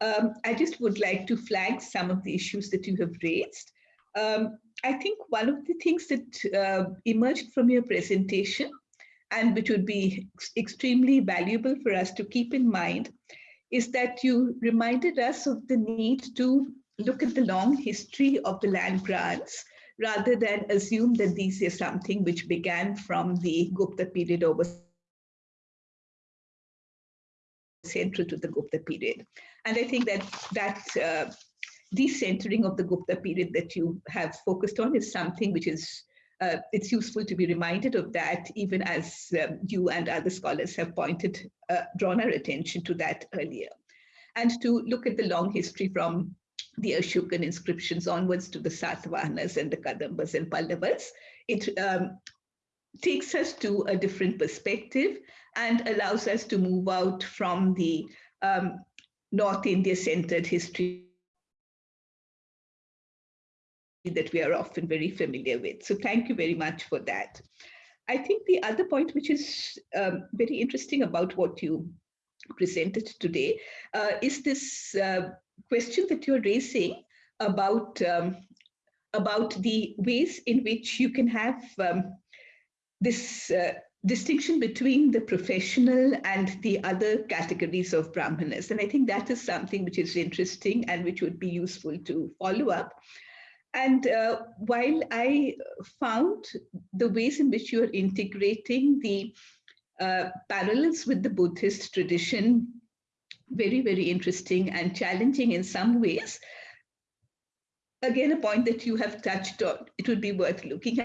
Um, I just would like to flag some of the issues that you have raised. Um, I think one of the things that uh, emerged from your presentation and which would be extremely valuable for us to keep in mind is that you reminded us of the need to look at the long history of the land grants rather than assume that these are something which began from the Gupta period or central to the Gupta period. And I think that that uh, decentering of the Gupta period that you have focused on is something which is uh, it's useful to be reminded of that, even as um, you and other scholars have pointed, uh, drawn our attention to that earlier. And to look at the long history from the Ashokan inscriptions onwards to the Satavahanas and the Kadambas and Pallavas, it um, takes us to a different perspective and allows us to move out from the um, North India centered history that we are often very familiar with. So thank you very much for that. I think the other point, which is um, very interesting about what you presented today, uh, is this uh, question that you're raising about, um, about the ways in which you can have um, this uh, distinction between the professional and the other categories of Brahmanas. And I think that is something which is interesting and which would be useful to follow up. And uh, while I found the ways in which you are integrating the uh, parallels with the Buddhist tradition very, very interesting and challenging in some ways, again, a point that you have touched on, it would be worth looking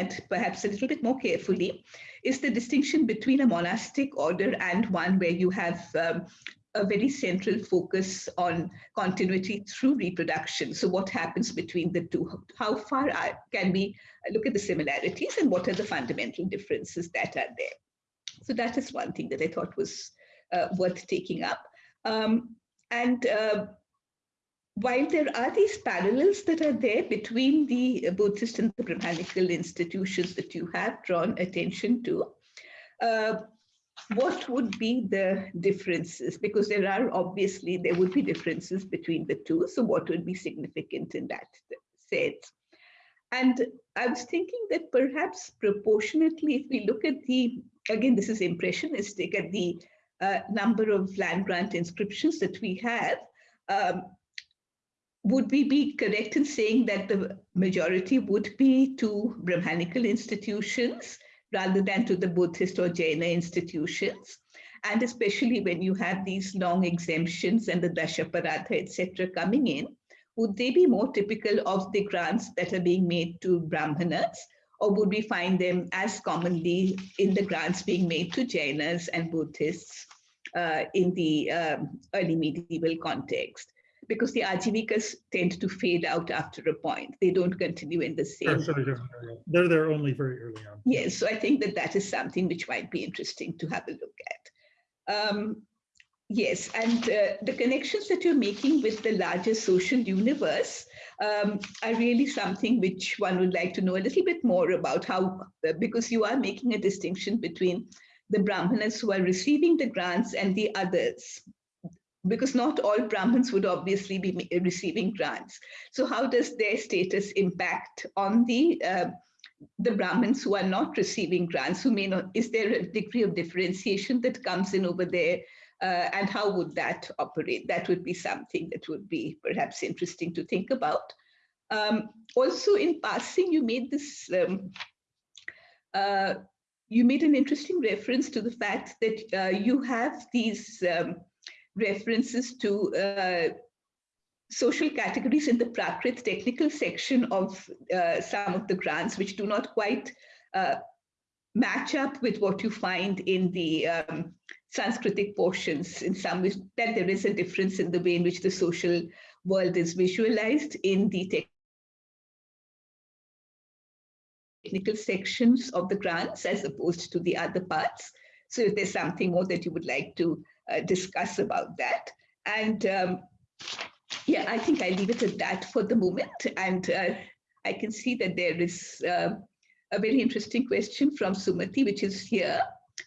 at perhaps a little bit more carefully is the distinction between a monastic order and one where you have um, a very central focus on continuity through reproduction. So what happens between the two? How far are, can we look at the similarities and what are the fundamental differences that are there? So that is one thing that I thought was uh, worth taking up. Um, and uh, while there are these parallels that are there between the Buddhist and the Brahmanical institutions that you have drawn attention to, uh, what would be the differences? Because there are obviously, there would be differences between the two. So what would be significant in that sense? And I was thinking that perhaps proportionately, if we look at the, again, this is impressionistic, at the uh, number of land grant inscriptions that we have, um, would we be correct in saying that the majority would be to Brahmanical institutions rather than to the Buddhist or Jaina institutions? And especially when you have these long exemptions and the Dashaparadha, etc., coming in, would they be more typical of the grants that are being made to Brahmanas? Or would we find them as commonly in the grants being made to Jainas and Buddhists uh, in the um, early medieval context? Because the Ajivikas tend to fade out after a point. They don't continue in the same. Sure, sure, sure. They're there only very early on. Yes, so I think that that is something which might be interesting to have a look at. Um, yes, and uh, the connections that you're making with the larger social universe um, are really something which one would like to know a little bit more about how, uh, because you are making a distinction between the Brahmanas who are receiving the grants and the others, because not all Brahmins would obviously be receiving grants. So how does their status impact on the uh, the Brahmins who are not receiving grants, who may not, is there a degree of differentiation that comes in over there? Uh, and how would that operate? That would be something that would be perhaps interesting to think about. Um, also in passing, you made this, um, uh, you made an interesting reference to the fact that uh, you have these um, references to uh, social categories in the Prakrit technical section of uh, some of the grants, which do not quite uh, match up with what you find in the um, Sanskritic portions in some ways, that there is a difference in the way in which the social world is visualized in the technical sections of the grants as opposed to the other parts. So if there's something more that you would like to uh, discuss about that. And um, yeah, I think I leave it at that for the moment. And uh, I can see that there is uh, a very interesting question from Sumati, which is here,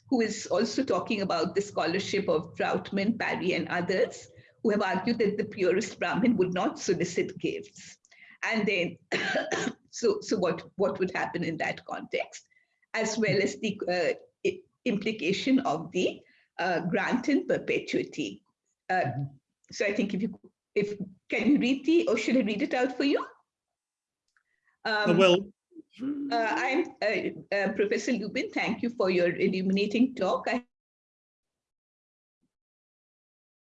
who is also talking about the scholarship of Trautmann, Parry, and others, who have argued that the purest Brahmin would not solicit gifts. And then, so, so what, what would happen in that context, as well as the uh, implication of the uh, grant in perpetuity. Uh, mm-hmm. So I think if you, if, can you read the, or should I read it out for you? Uh, Um, well, uh, I'm uh, uh, Professor Lubin. Thank you for your illuminating talk. I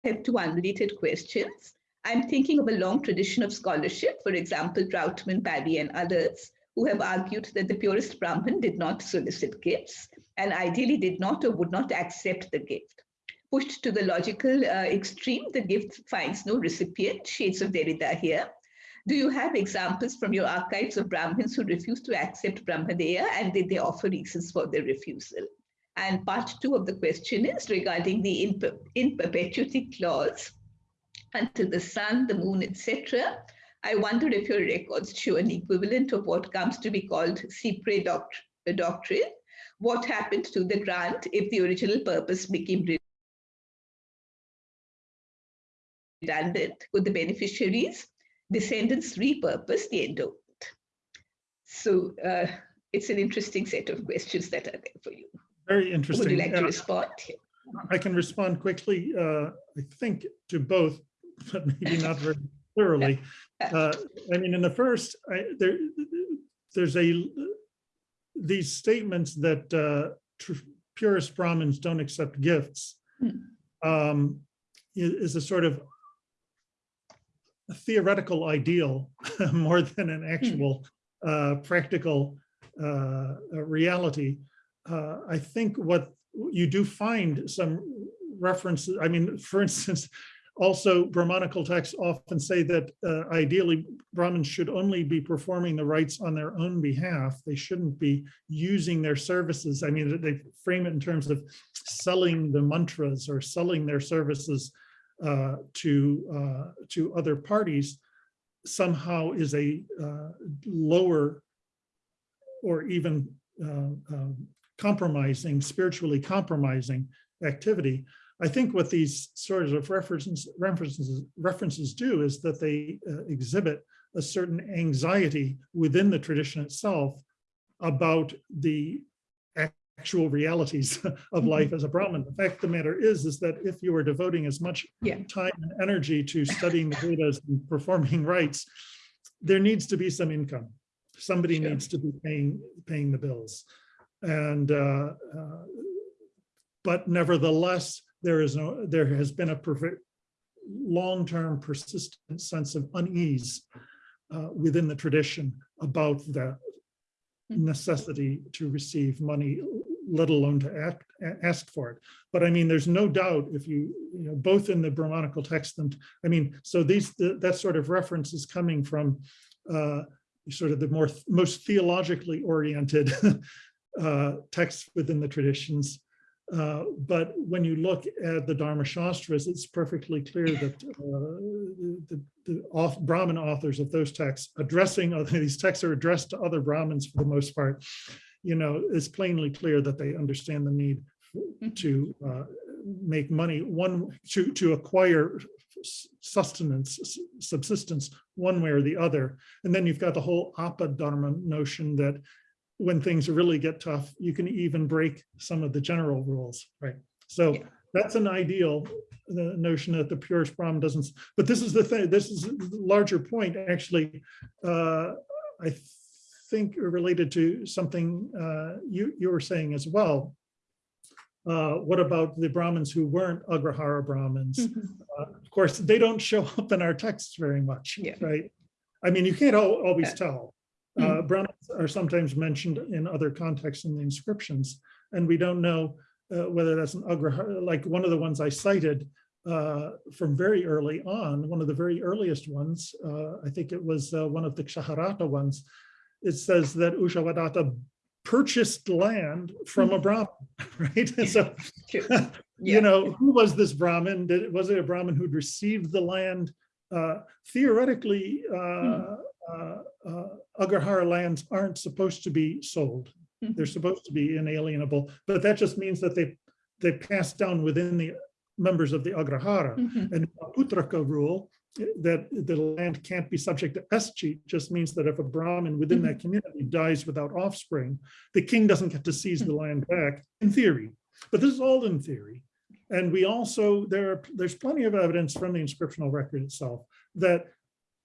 have two unrelated questions. I'm thinking of a long tradition of scholarship, for example, Trautmann, Parry, and others, who have argued that the purest Brahmin did not solicit gifts and ideally did not or would not accept the gift. Pushed to the logical uh, extreme, the gift finds no recipient, shades of Derrida here. Do you have examples from your archives of Brahmins who refused to accept Brahmadeya and did they offer reasons for their refusal? And part two of the question is regarding the in, in perpetuity clause until the sun, the moon, etc. I wondered if your records show an equivalent of what comes to be called cy-près doct doctrine. What happened to the grant if the original purpose became redundant? Could the beneficiaries, descendants repurpose the endowment? So uh, it's an interesting set of questions that are there for you. very interesting. Would you like to Uh, respond? I can respond quickly, uh, I think, to both, but maybe not very thoroughly. Uh, I mean, in the first, I, there, there's a, these statements that uh, tr- purist Brahmins don't accept gifts Hmm. um, is a sort of a theoretical ideal more than an actual uh, practical uh, reality, uh, I think what you do find some references, I mean, for instance, also Brahmanical texts often say that uh, ideally Brahmins should only be performing the rites on their own behalf. They shouldn't be using their services. I mean, they frame it in terms of selling the mantras or selling their services uh, to, uh, to other parties somehow is a uh, lower or even uh, um, compromising, spiritually compromising activity. I think what these sorts of references, references, references do is that they uh, exhibit a certain anxiety within the tradition itself about the actual realities of life as a Brahmin. The fact of the matter is, is that if you are devoting as much Yeah. time and energy to studying the Vedas and performing rites, there needs to be some income. Somebody Sure. needs to be paying, paying the bills. And, uh, uh, but nevertheless, there is no, there has been a perfect, long-term persistent sense of unease uh, within the tradition about the necessity to receive money, let alone to act, ask for it. But I mean, there's no doubt if you, you know, both in the Brahmanical text and, I mean, so these, th- that sort of reference is coming from uh, sort of the more, most theologically oriented uh, texts within the traditions. Uh, But when you look at the Dharma Shastras, it's perfectly clear that uh, the, the auth- Brahmin authors of those texts addressing, other these texts are addressed to other Brahmins for the most part. You know, it's plainly clear that they understand the need to uh, make money, one, to, to acquire sustenance, subsistence, one way or the other. And then you've got the whole apadharma notion that when things really get tough, you can even break some of the general rules, right? So Yeah. that's an ideal, the notion that the purest Brahman doesn't, but this is the thing, this is the larger point, actually. Uh, I think related to something uh, you, you were saying as well. Uh, What about the Brahmins who weren't Agrahara Brahmins? Mhm. Uh, Of course, they don't show up in our texts very much, Yeah. right? I mean, you can't always tell. Uh, Brahmins are sometimes mentioned in other contexts in the inscriptions, and we don't know uh, whether that's an Agrahara, like one of the ones I cited uh, from very early on, one of the very earliest ones, uh, I think it was uh, one of the Kshaharata ones. It says that Ushavadatta purchased land from a Brahmin, right? And So True. you know, who was this Brahmin? Did, was it a Brahmin who'd received the land? Uh, theoretically, uh, uh, uh, Agrahara lands aren't supposed to be sold. Mhm. They're supposed to be inalienable, but that just means that they, they pass down within the members of the Agrahara. Mhm. And aputraka rule eh, that the land can't be subject to escheat just means that if a Brahmin within that community dies without offspring, the king doesn't get to seize the land back, in theory. But this is all in theory. And we also, there are, there's plenty of evidence from the inscriptional record itself that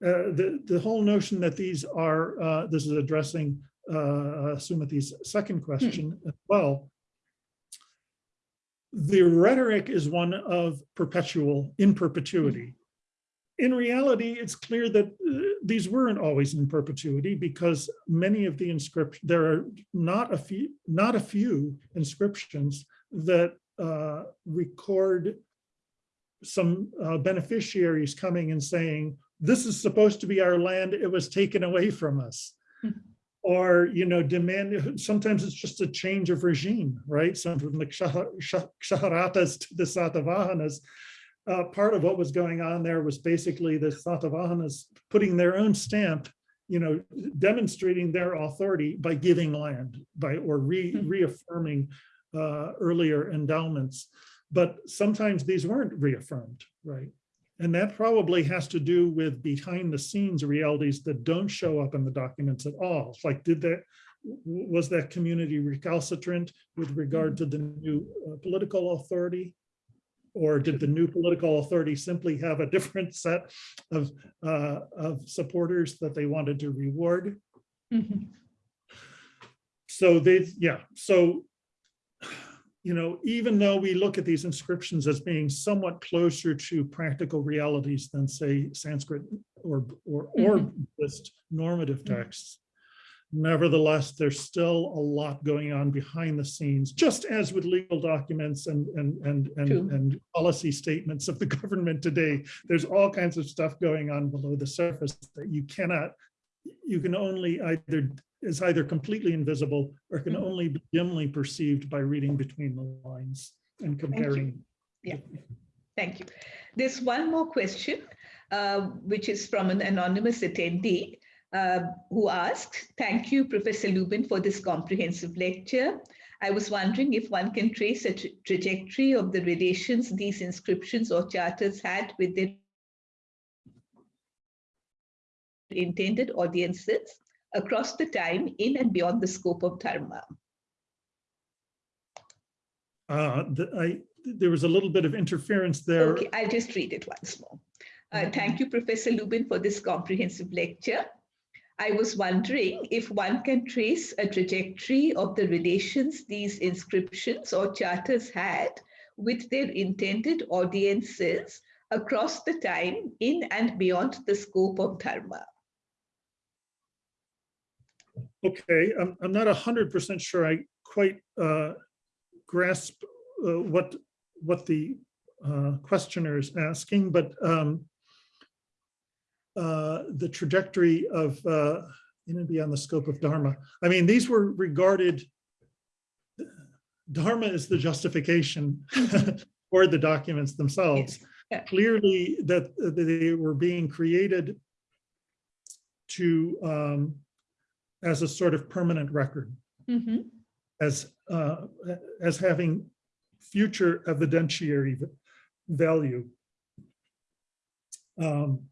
uh, the, the whole notion that these are, uh, this is addressing uh, Sumati's second question as well. The rhetoric is one of perpetual, in perpetuity. In reality, it's clear that uh, these weren't always in perpetuity because many of the inscriptions, there are not a few, not a few inscriptions that uh, record some uh, beneficiaries coming and saying, this is supposed to be our land, it was taken away from us. Or, you know, demand, sometimes it's just a change of regime, right? Some from the Ksha- Ksha- Kshaharatas to the Satavahanas. Uh, part of what was going on there was basically the Satavahanas putting their own stamp, you know, demonstrating their authority by giving land, by, or re- Mhm. reaffirming uh, earlier endowments. But sometimes these weren't reaffirmed, right? And that probably has to do with behind the scenes realities that don't show up in the documents at all. Like, did that, was that community recalcitrant with regard to the new uh, political authority? Or did the new political authority simply have a different set of, uh, of supporters that they wanted to reward? Mhm. So they, yeah, so, you know, even though we look at these inscriptions as being somewhat closer to practical realities than say Sanskrit or, or, or Buddhist normative Mhm. texts, Nevertheless, there's still a lot going on behind the scenes, just as with legal documents and, and, and, and, True. and policy statements of the government today. There's all kinds of stuff going on below the surface that you cannot, you can only either, is either completely invisible or can Mhm. only be dimly perceived by reading between the lines and comparing. Yeah. Thank you. There's one more question, uh, which is from an anonymous attendee uh, who asked, thank you, Professor Lubin, for this comprehensive lecture. I was wondering if one can trace a tra- trajectory of the relations these inscriptions or charters had with their intended audiences across the time in and beyond the scope of Dharma. Uh, the, I, there was a little bit of interference there. Okay, I'll just read it once more. Uh, Mhm. Thank you, Professor Lubin, for this comprehensive lecture. I was wondering if one can trace a trajectory of the relations these inscriptions or charters had with their intended audiences across the time in and beyond the scope of Dharma. Okay, I'm, I'm not a hundred percent sure I quite uh, grasp uh, what, what the uh, questioner is asking, but um, uh, the trajectory of uh, in and beyond the scope of Dharma. I mean, these were regarded, Dharma is the justification for the documents themselves. Yeah. Clearly that that they were being created to um, as a sort of permanent record, Mhm. as uh, as having future evidentiary value. Um,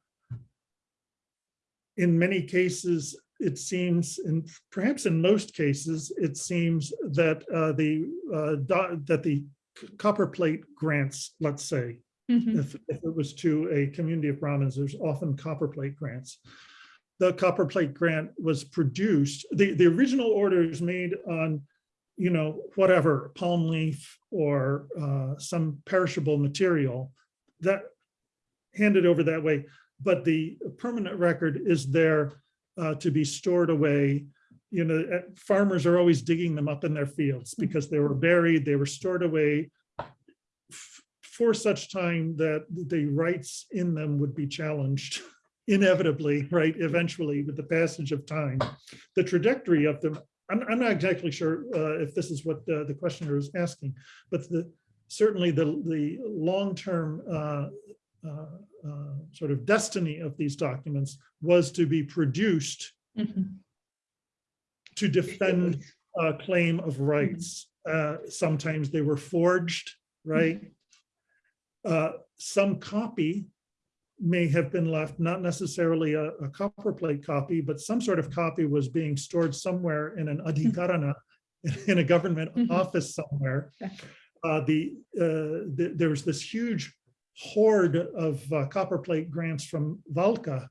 in many cases, it seems, and perhaps in most cases, it seems that uh, the uh, that the copper plate grants, let's say, Mhm. if, if it was to a community of Brahmins, there's often copper plate grants. The copper plate grant was produced, the, the original orders made on, you know, whatever, palm leaf or uh, some perishable material that handed over that way. But the permanent record is there uh, to be stored away. You know, uh, farmers are always digging them up in their fields because they were buried, they were stored away for such time that the rights in them would be challenged inevitably, right, eventually with the passage of time. The trajectory of them, I'm, I'm not exactly sure uh, if this is what uh, the questioner is asking, but the, certainly the, the long-term uh, uh, uh, sort of destiny of these documents was to be produced Mhm. to defend a claim of rights. Uh, Sometimes they were forged, right? Uh, Some copy may have been left, not necessarily a, a copper plate copy, but some sort of copy was being stored somewhere in an adhikarana, in a government Mhm. office somewhere. Uh, The, uh, the- there was this huge hoard of uh, copper plate grants from Valkha,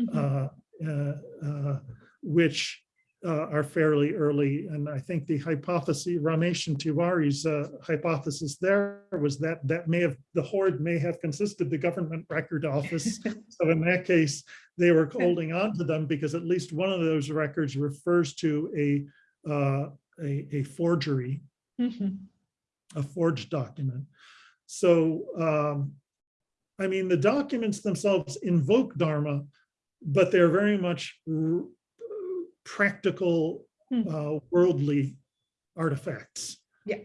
Mhm. uh, uh, uh, which uh, are fairly early. And I think the hypothesis, Ramesh and Tewari's uh, hypothesis there was that that may have, the hoard may have consisted the government record office. So in that case, they were holding on to them because at least one of those records refers to a, uh, a, a forgery Mhm. a forged document. So, um, I mean, the documents themselves invoke Dharma, but they're very much practical, Hmm. uh, worldly artifacts. Yeah.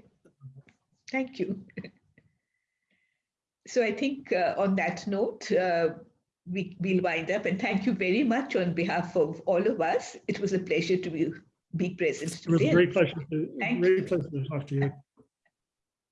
Thank you. So I think uh, on that note, uh, we we'll wind up and thank you very much on behalf of all of us. It was a pleasure to be, be present It was a great pleasure to, Thank great pleasure to talk to you.